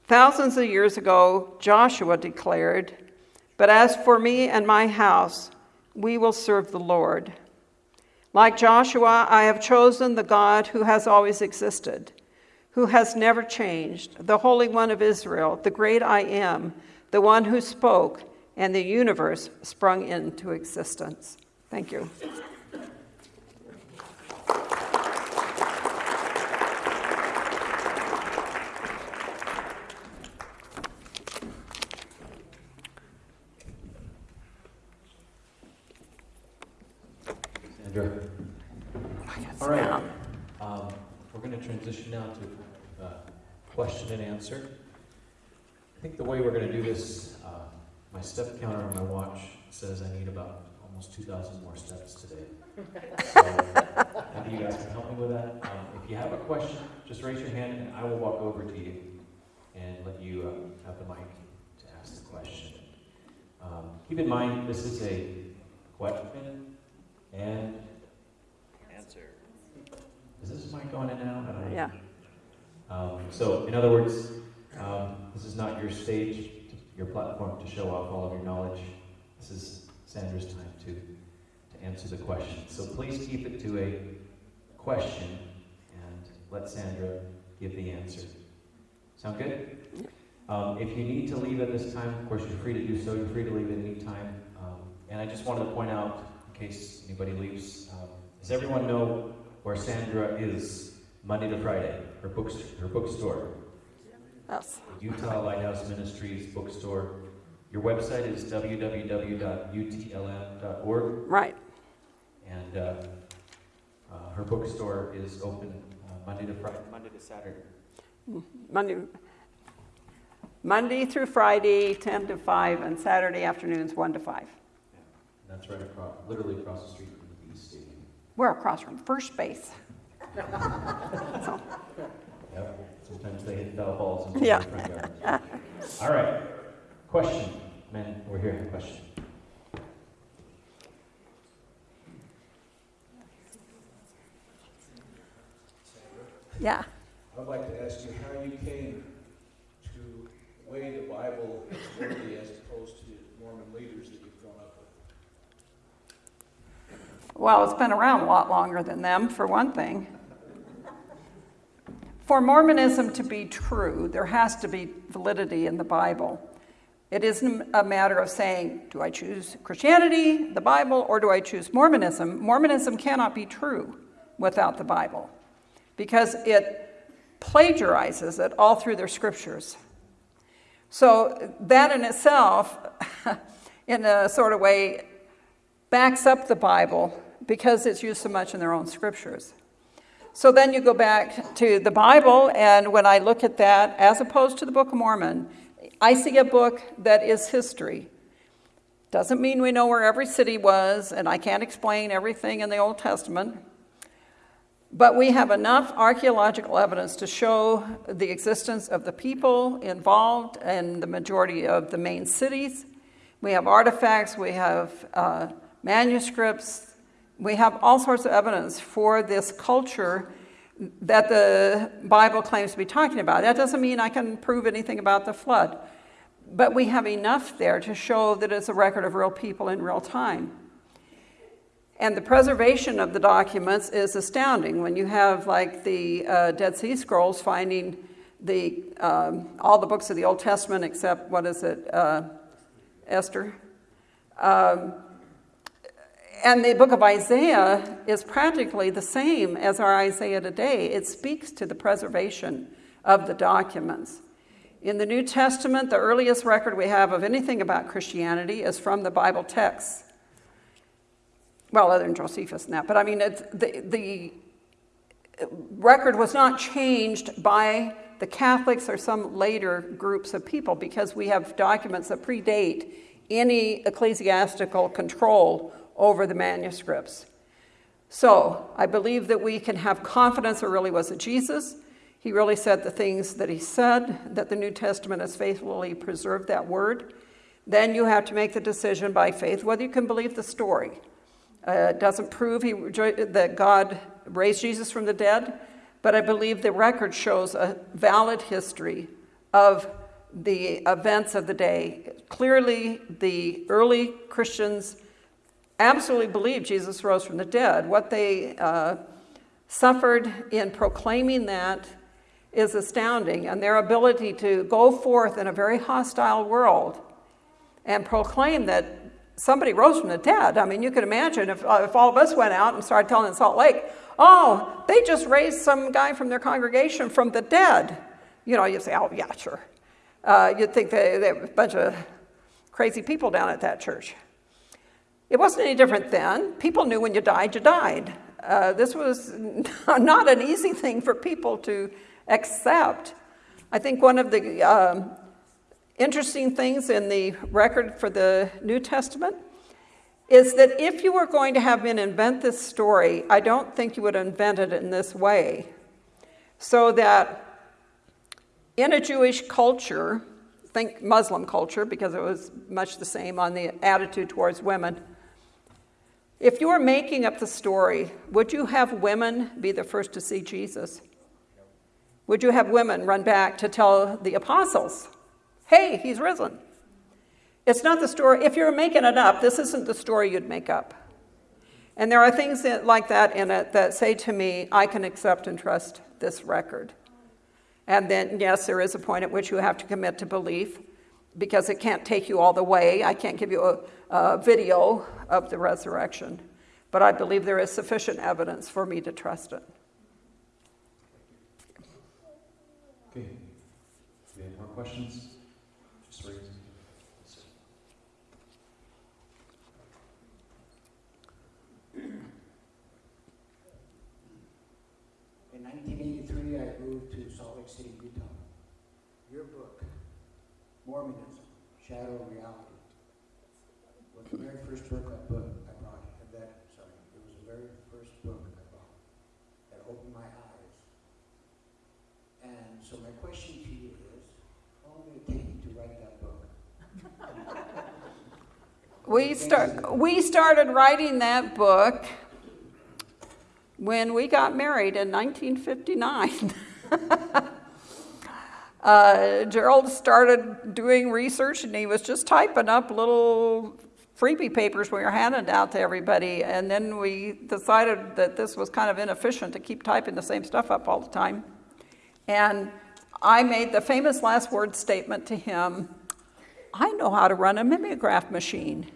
Thousands of years ago, Joshua declared, But as for me and my house, we will serve the Lord. Like Joshua, I have chosen the God who has always existed, who has never changed, the Holy One of Israel, the great I am, the one who spoke, and the universe sprung into existence. Thank you. Sandra. All right. Um, we're going to transition now to question and answer. I think the way we're going to do this, uh, my step counter on my watch says I need about almost 2,000 more steps today. So maybe you guys can help me with that. Um, if you have a question, just raise your hand and I will walk over to you and let you uh, have the mic to ask the question. Um, keep in mind, this is a question and Answer. is this mic going in now? I. Yeah. Um, so, in other words, um, this is not your stage, your platform to show off all of your knowledge. This is Sandra's time to, to answer the question. So please keep it to a question and let Sandra give the answer. Sound good? Um, if you need to leave at this time, of course, you're free to do so. You're free to leave at any time. Um, and I just wanted to point out, in case anybody leaves, um, does everyone know where Sandra is Monday to Friday? Her book, her bookstore, Yes. Utah Lighthouse Ministries bookstore. Your website is www.utlm.org, Right. and uh, uh, her bookstore is open uh, Monday to Friday, Monday to Saturday. Monday, Monday through Friday, 10 to 5, and Saturday afternoons, 1 to 5. And that's right across, literally across the street from the Bees Stadium. We're across from first base. So, Yep. Sometimes they hit foul balls into Yeah. the front yard. All right. Question. Men, we're here. Question. yeah. I would like to ask you how you came to weigh the Bible as worthy as opposed to Mormon leaders that you've grown up with. Well, it's been around a lot longer than them, for one thing. For Mormonism to be true, there has to be validity in the Bible. It isn't a matter of saying, do I choose Christianity, the Bible, or do I choose Mormonism? Mormonism cannot be true without the Bible because it plagiarizes it all through their scriptures. So, that in itself, in a sort of way, backs up the Bible because it's used so much in their own scriptures. So then you go back to the Bible, and when I look at that, as opposed to the Book of Mormon, I see a book that is history. Doesn't mean we know where every city was, and I can't explain everything in the Old Testament. But we have enough archaeological evidence to show the existence of the people involved in the majority of the main cities. We have artifacts, we have uh, manuscripts, we have all sorts of evidence for this culture that the Bible claims to be talking about. That doesn't mean I can prove anything about the flood, but we have enough there to show that it's a record of real people in real time. And the preservation of the documents is astounding when you have, like, the uh, Dead Sea Scrolls finding the, um, all the books of the Old Testament except, what is it, uh, Esther? Um, and the book of Isaiah is practically the same as our Isaiah today. It speaks to the preservation of the documents. In the New Testament, the earliest record we have of anything about Christianity is from the Bible texts. Well, other than Josephus and that, but I mean, the, the record was not changed by the Catholics or some later groups of people because we have documents that predate any ecclesiastical control over the manuscripts. So I believe that we can have confidence there really was a Jesus. He really said the things that he said, that the New Testament has faithfully preserved that word. Then you have to make the decision by faith whether you can believe the story. Uh, it doesn't prove he, that God raised Jesus from the dead, but I believe the record shows a valid history of the events of the day. Clearly, the early Christians absolutely believed Jesus rose from the dead. What they uh, suffered in proclaiming that is astounding, and their ability to go forth in a very hostile world and proclaim that somebody rose from the dead. I mean, you could imagine if, uh, if all of us went out and started telling in Salt Lake, oh, they just raised some guy from their congregation from the dead. You know, you'd say, oh, yeah, sure. Uh, you'd think they, they were a bunch of crazy people down at that church. It wasn't any different then. People knew when you died, you died. Uh, this was not an easy thing for people to accept. I think one of the um, interesting things in the record for the New Testament is that if you were going to have men invent this story, I don't think you would invent it in this way. So that in a Jewish culture, think Muslim culture because it was much the same on the attitude towards women. If you were making up the story, would you have women be the first to see Jesus? Would you have women run back to tell the apostles, hey, he's risen? It's not the story, if you're making it up, this isn't the story you'd make up. And there are things that, like that in it that say to me, I can accept and trust this record. And then, yes, there is a point at which you have to commit to belief because it can't take you all the way. I can't give you a, a video of the resurrection, but I believe there is sufficient evidence for me to trust it. Okay. Do we have more questions? Just raise. In 1983, I moved to Salt Lake City, Utah. Your book, Mormonism, Shadow Reality, was the very first book I put, I brought, and that, sorry, it was the very first book I brought that opened my eyes. And so my question to you is, how long did it take you to write that book? We, start, we started writing that book when we got married in 1959. uh, Gerald started doing research and he was just typing up little freebie papers we were handing out to everybody. And then we decided that this was kind of inefficient to keep typing the same stuff up all the time. And I made the famous last word statement to him I know how to run a mimeograph machine.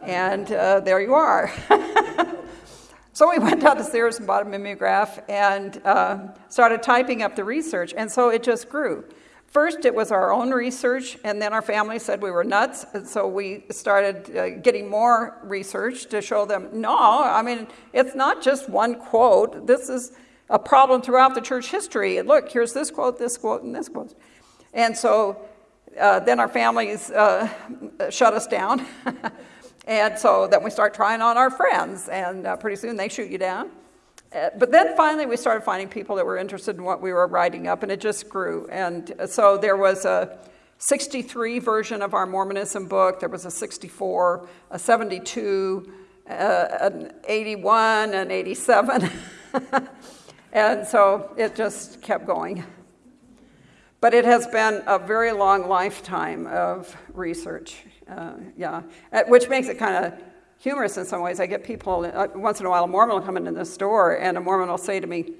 And uh, there you are. so we went down to Sears and bought a mimeograph and uh, started typing up the research. And so it just grew. First, it was our own research, and then our family said we were nuts. And so we started uh, getting more research to show them no, I mean, it's not just one quote. This is a problem throughout the church history. And look, here's this quote, this quote, and this quote. And so uh, then our families uh, shut us down. And so then we start trying on our friends, and uh, pretty soon they shoot you down. Uh, but then finally, we started finding people that were interested in what we were writing up, and it just grew. And so there was a 63 version of our Mormonism book, there was a 64, a 72, uh, an 81, an 87. and so it just kept going. But it has been a very long lifetime of research. Uh, yeah, uh, which makes it kind of humorous in some ways. I get people, uh, once in a while, a Mormon will come into the store and a Mormon will say to me,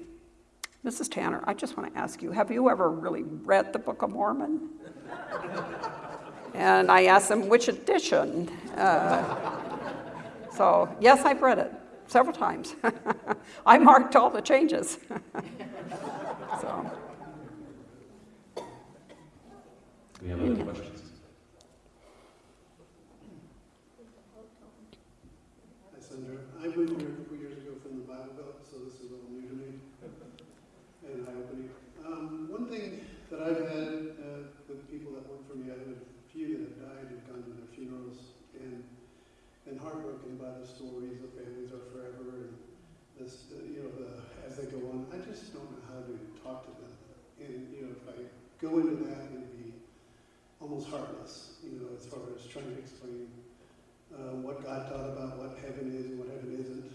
Mrs. Tanner, I just want to ask you, have you ever really read the Book of Mormon? and I ask them, which edition? Uh, so, yes, I've read it several times. I marked all the changes. so. We have other questions? I moved here a couple years ago from the Bible Belt, so this is all new to me and eye-opening. Um, one thing that I've had uh, with people that work for me, I have had a few that have died and gone to their funerals and and heartbroken by the stories. The families are forever and this, uh, you know, the, as they go on. I just don't know how to talk to them. And you know, if I go into that, it'd be almost heartless. You know, as far as trying to explain uh, what God taught about what heaven is and what heaven isn't.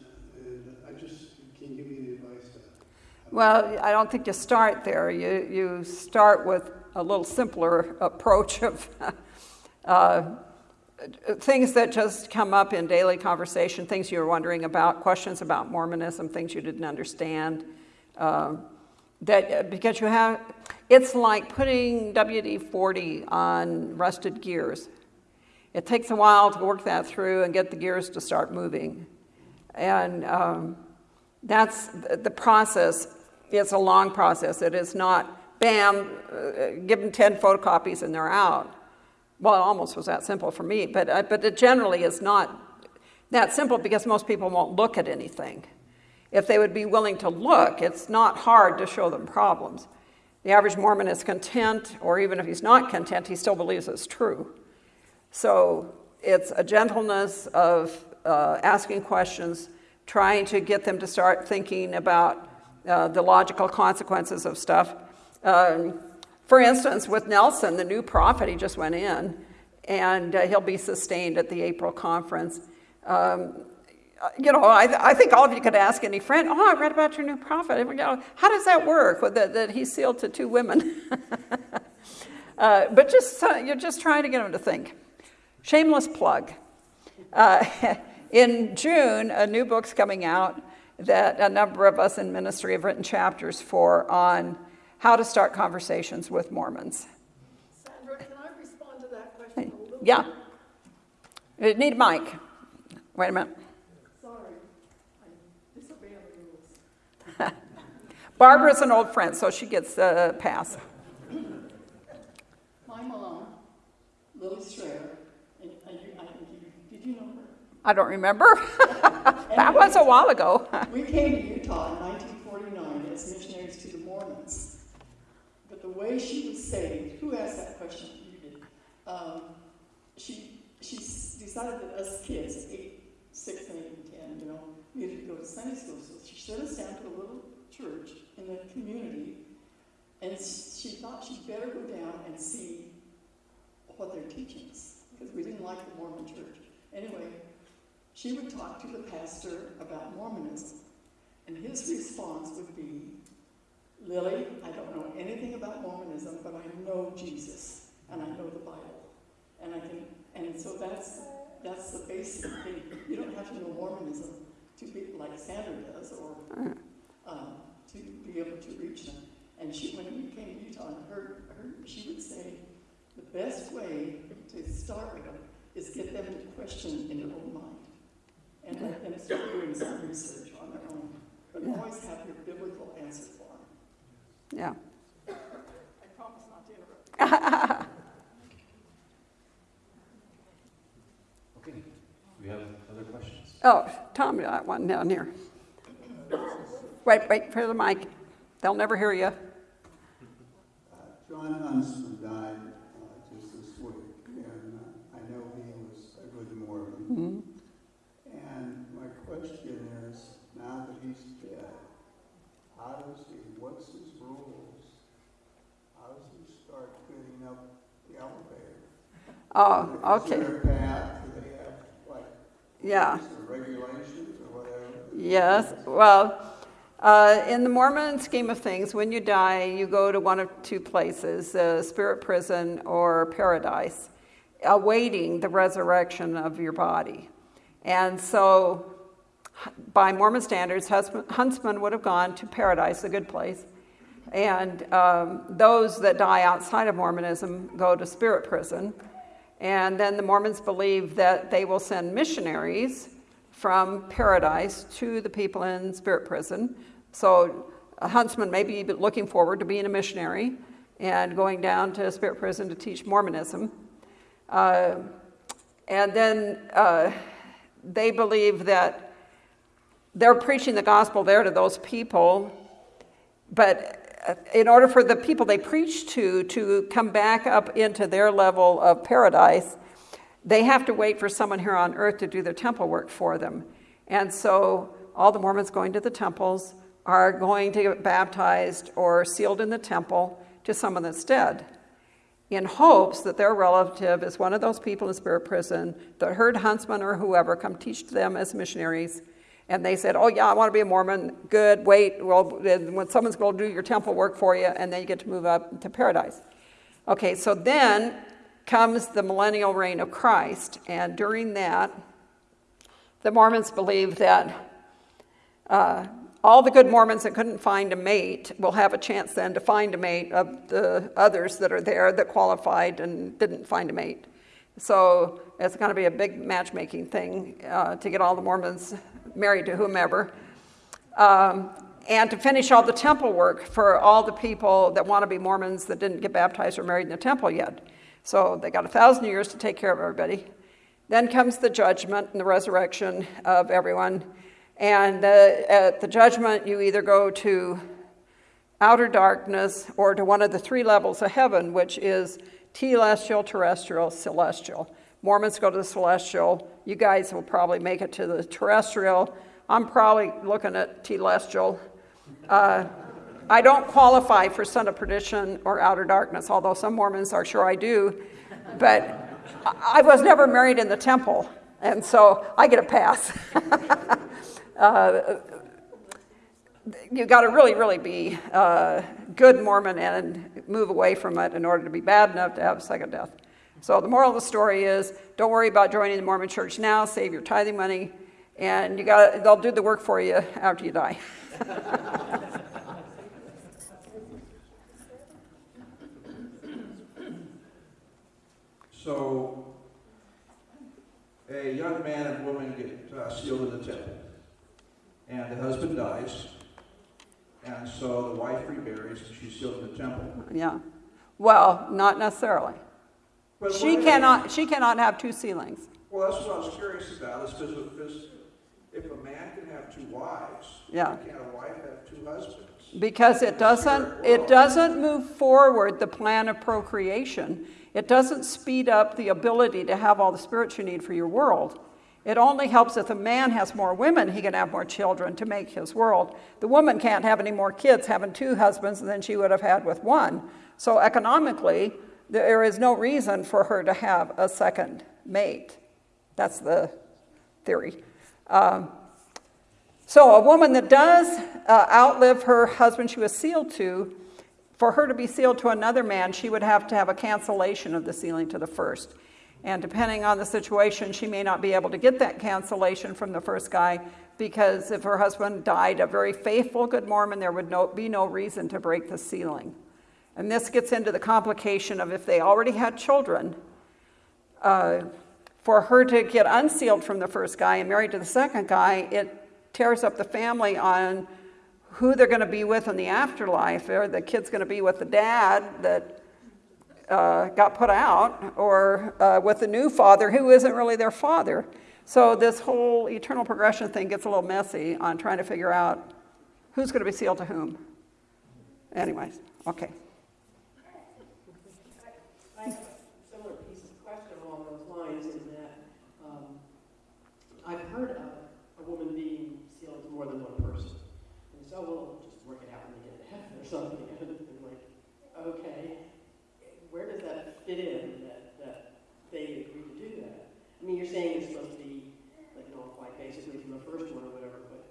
And I just, can you give me any advice to Well, I don't think you start there. You, you start with a little simpler approach of uh, things that just come up in daily conversation, things you're wondering about, questions about Mormonism, things you didn't understand. Um, that because you have, it's like putting WD-40 on rusted gears. It takes a while to work that through and get the gears to start moving. And um, that's the process. It's a long process. It is not, bam, uh, give them 10 photocopies and they're out. Well, it almost was that simple for me, but, uh, but it generally is not that simple because most people won't look at anything. If they would be willing to look, it's not hard to show them problems. The average Mormon is content, or even if he's not content, he still believes it's true. So it's a gentleness of uh, asking questions, trying to get them to start thinking about uh, the logical consequences of stuff. Um, for instance, with Nelson, the new prophet, he just went in, and uh, he'll be sustained at the April conference. Um, you know, I, I, think all of you could ask any friend, oh, I read about your new prophet. How does that work, that, that he's sealed to two women? uh, but just, uh, you're just trying to get them to think. Shameless plug. Uh, in June, a new book's coming out that a number of us in ministry have written chapters for on how to start conversations with Mormons. Sandra, can I respond to that question a little Yeah. You need a mic. Wait a minute. Sorry, I'm disobeying the rules. Barbara's an old friend, so she gets a pass. My mom, Lily Strayer, and I, I think you, you know her? I don't remember. that was a while ago. We came to Utah in 1949 as missionaries to the Mormons. But the way she was saved, who asked that question? You did. Um, she, she decided that us kids, eight, six, and eight, and ten, you know, needed to go to Sunday school. So she sent us down to a little church in the community, and she thought she'd better go down and see what they're teaching us, because we didn't like the Mormon church. Anyway, she would talk to the pastor about Mormonism, and his response would be, Lily, I don't know anything about Mormonism, but I know Jesus, and I know the Bible. And I can, and so that's, that's the basic thing. You don't have to know Mormonism to be, like Sandra does, or, um, to be able to reach them. And she, when we came to Utah heard, heard, she would say, the best way to start with is get them to question in their own mind. And let them start doing some research on their own. But Yeah. always have your biblical answer for them. Yeah. I promise not to interrupt. Okay, do we have other questions? Oh, Tom got one down here. Wait, wait for the mic. They'll never hear you. Uh, Jon Huntsman died uh, just this week, and uh, I know he was a good Mormon. Mhm. And my question is, now that he's dead, how does he, what's his rules? How does he start cleaning up the elevator? Oh, okay. path? Do they have, like, Yeah. rules or regulations or whatever? Yes. Well, uh, in the Mormon scheme of things, when you die, you go to one of two places uh, spirit prison or paradise, awaiting the resurrection of your body. And so, by Mormon standards, Huntsman would have gone to paradise, a good place. And um, those that die outside of Mormonism go to spirit prison. And then the Mormons believe that they will send missionaries from paradise to the people in spirit prison. So a huntsman may be looking forward to being a missionary and going down to spirit prison to teach Mormonism. Uh, and then uh, they believe that they're preaching the gospel there to those people, but Uh, in order for the people they preach to to come back up into their level of paradise, they have to wait for someone here on earth to do their temple work for them. And so all the Mormons going to the temples are going to get baptized or sealed in the temple to someone that's dead in hopes that their relative is one of those people in spirit prison that heard Huntsman or whoever come teach them as missionaries. And they said, Oh, yeah, I want to be a Mormon. Good, wait. Well, when someone's going to do your temple work for you, and then you get to move up to paradise. Okay, so then comes the millennial reign of Christ, and during that, the Mormons believe that uh, all the good Mormons that couldn't find a mate will have a chance then to find a mate of the others that are there that qualified and didn't find a mate. So it's going to be a big matchmaking thing uh, to get all the Mormons married to whomever. Um, and to finish all the temple work for all the people that want to be Mormons that didn't get baptized or married in the temple yet. So they got a thousand years to take care of everybody. Then comes the judgment and the resurrection of everyone. And uh, at the judgment, you either go to outer darkness or to one of the three levels of heaven, which is telestial, terrestrial, celestial. Mormons go to the celestial. You guys will probably make it to the terrestrial. I'm probably looking at telestial. Uh, I don't qualify for son of perdition or outer darkness, although some Mormons are sure I do. But I was never married in the temple, and so I get a pass. uh, you got to really, really be a uh, good Mormon and move away from it in order to be bad enough to have second death. So the moral of the story is don't worry about joining the Mormon church now, save your tithing money, and you got they'll do the work for you after you die. so a young man and woman get uh, sealed in the temple, and the husband dies, and so the wife remarries, and she's sealed in the temple. Yeah. Well, not necessarily. But she cannot. She cannot have two sealings. Well, that's what I was curious about. Is because if a man can have two wives, yeah. can't a wife have two husbands? Because it doesn't. It doesn't move forward the plan of procreation. It doesn't speed up the ability to have all the spirits you need for your world. It only helps if a man has more women, he can have more children to make his world. The woman can't have any more kids having two husbands than she would have had with one. So economically, there is no reason for her to have a second mate. That's the theory. Um, so a woman that does uh, outlive her husband she was sealed to, for her to be sealed to another man, she would have to have a cancellation of the sealing to the first. And depending on the situation, she may not be able to get that cancellation from the first guy because if her husband died a very faithful good Mormon, there would no, be no reason to break the sealing. And this gets into the complication of if they already had children, uh, for her to get unsealed from the first guy and married to the second guy, it tears up the family on who they're going to be with in the afterlife. Are the kid's going to be with the dad that uh, got put out or uh, with the new father who isn't really their father. So this whole eternal progression thing gets a little messy on trying to figure out who's going to be sealed to whom. Anyways, okay. Similar piece of question along those lines in that um, I've heard of a woman being sealed to more than one person. And so we'll just work it out we get to heaven or something. And like, okay, where does that fit in that, that they agree to do that? I mean, you're saying it's supposed to be like, know, like basically from the first one or whatever, but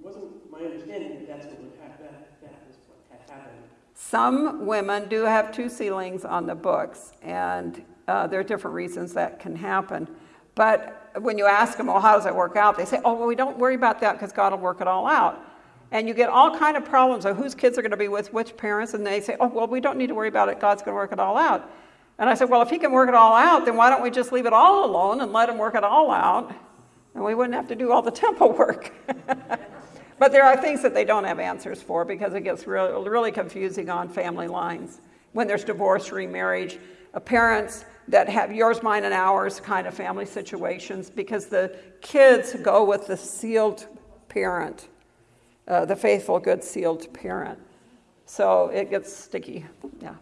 wasn't my understanding that that's what would happen, that, that is what had happened. Some women do have two sealings on the books, and uh, there are different reasons that can happen. But when you ask them, well, how does it work out? They say, oh, well, we don't worry about that because God will work it all out. And you get all kind of problems of whose kids are going to be with which parents, and they say, oh, well, we don't need to worry about it. God's going to work it all out. And I said, well, if he can work it all out, then why don't we just leave it all alone and let him work it all out? And we wouldn't have to do all the temple work. but there are things that they don't have answers for because it gets really, really confusing on family lines. When there's divorce, remarriage, uh, parents that have yours, mine, and ours kind of family situations because the kids go with the sealed parent uh, the faithful, good, sealed parent. So it gets sticky. Yeah.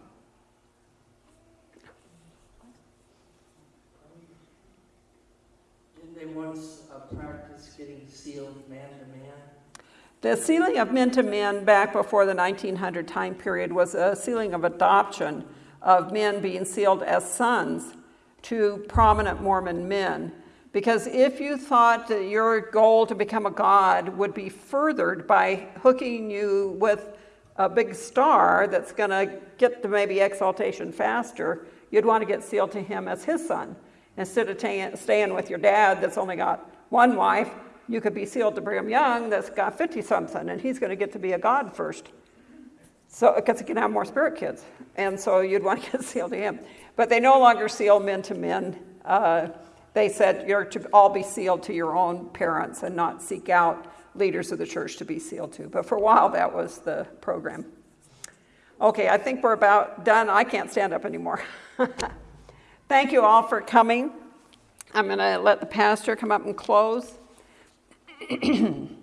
Didn't they once uh, practice getting sealed man to man? The sealing of men to men back before the 1900 time period was a sealing of adoption of men being sealed as sons to prominent Mormon men. Because if you thought that your goal to become a god would be furthered by hooking you with a big star that's going to get to maybe exaltation faster, you'd want to get sealed to him as his son. Instead of ta- staying with your dad that's only got one wife, you could be sealed to Brigham Young that's got 50 something, and he's going to get to be a God first. So, because he can have more spirit kids. And so you'd want to get sealed to him. But they no longer seal men to men. Uh, they said you're to all be sealed to your own parents and not seek out leaders of the church to be sealed to. But for a while, that was the program. Okay, I think we're about done. I can't stand up anymore. Thank you all for coming. I'm going to let the pastor come up and close.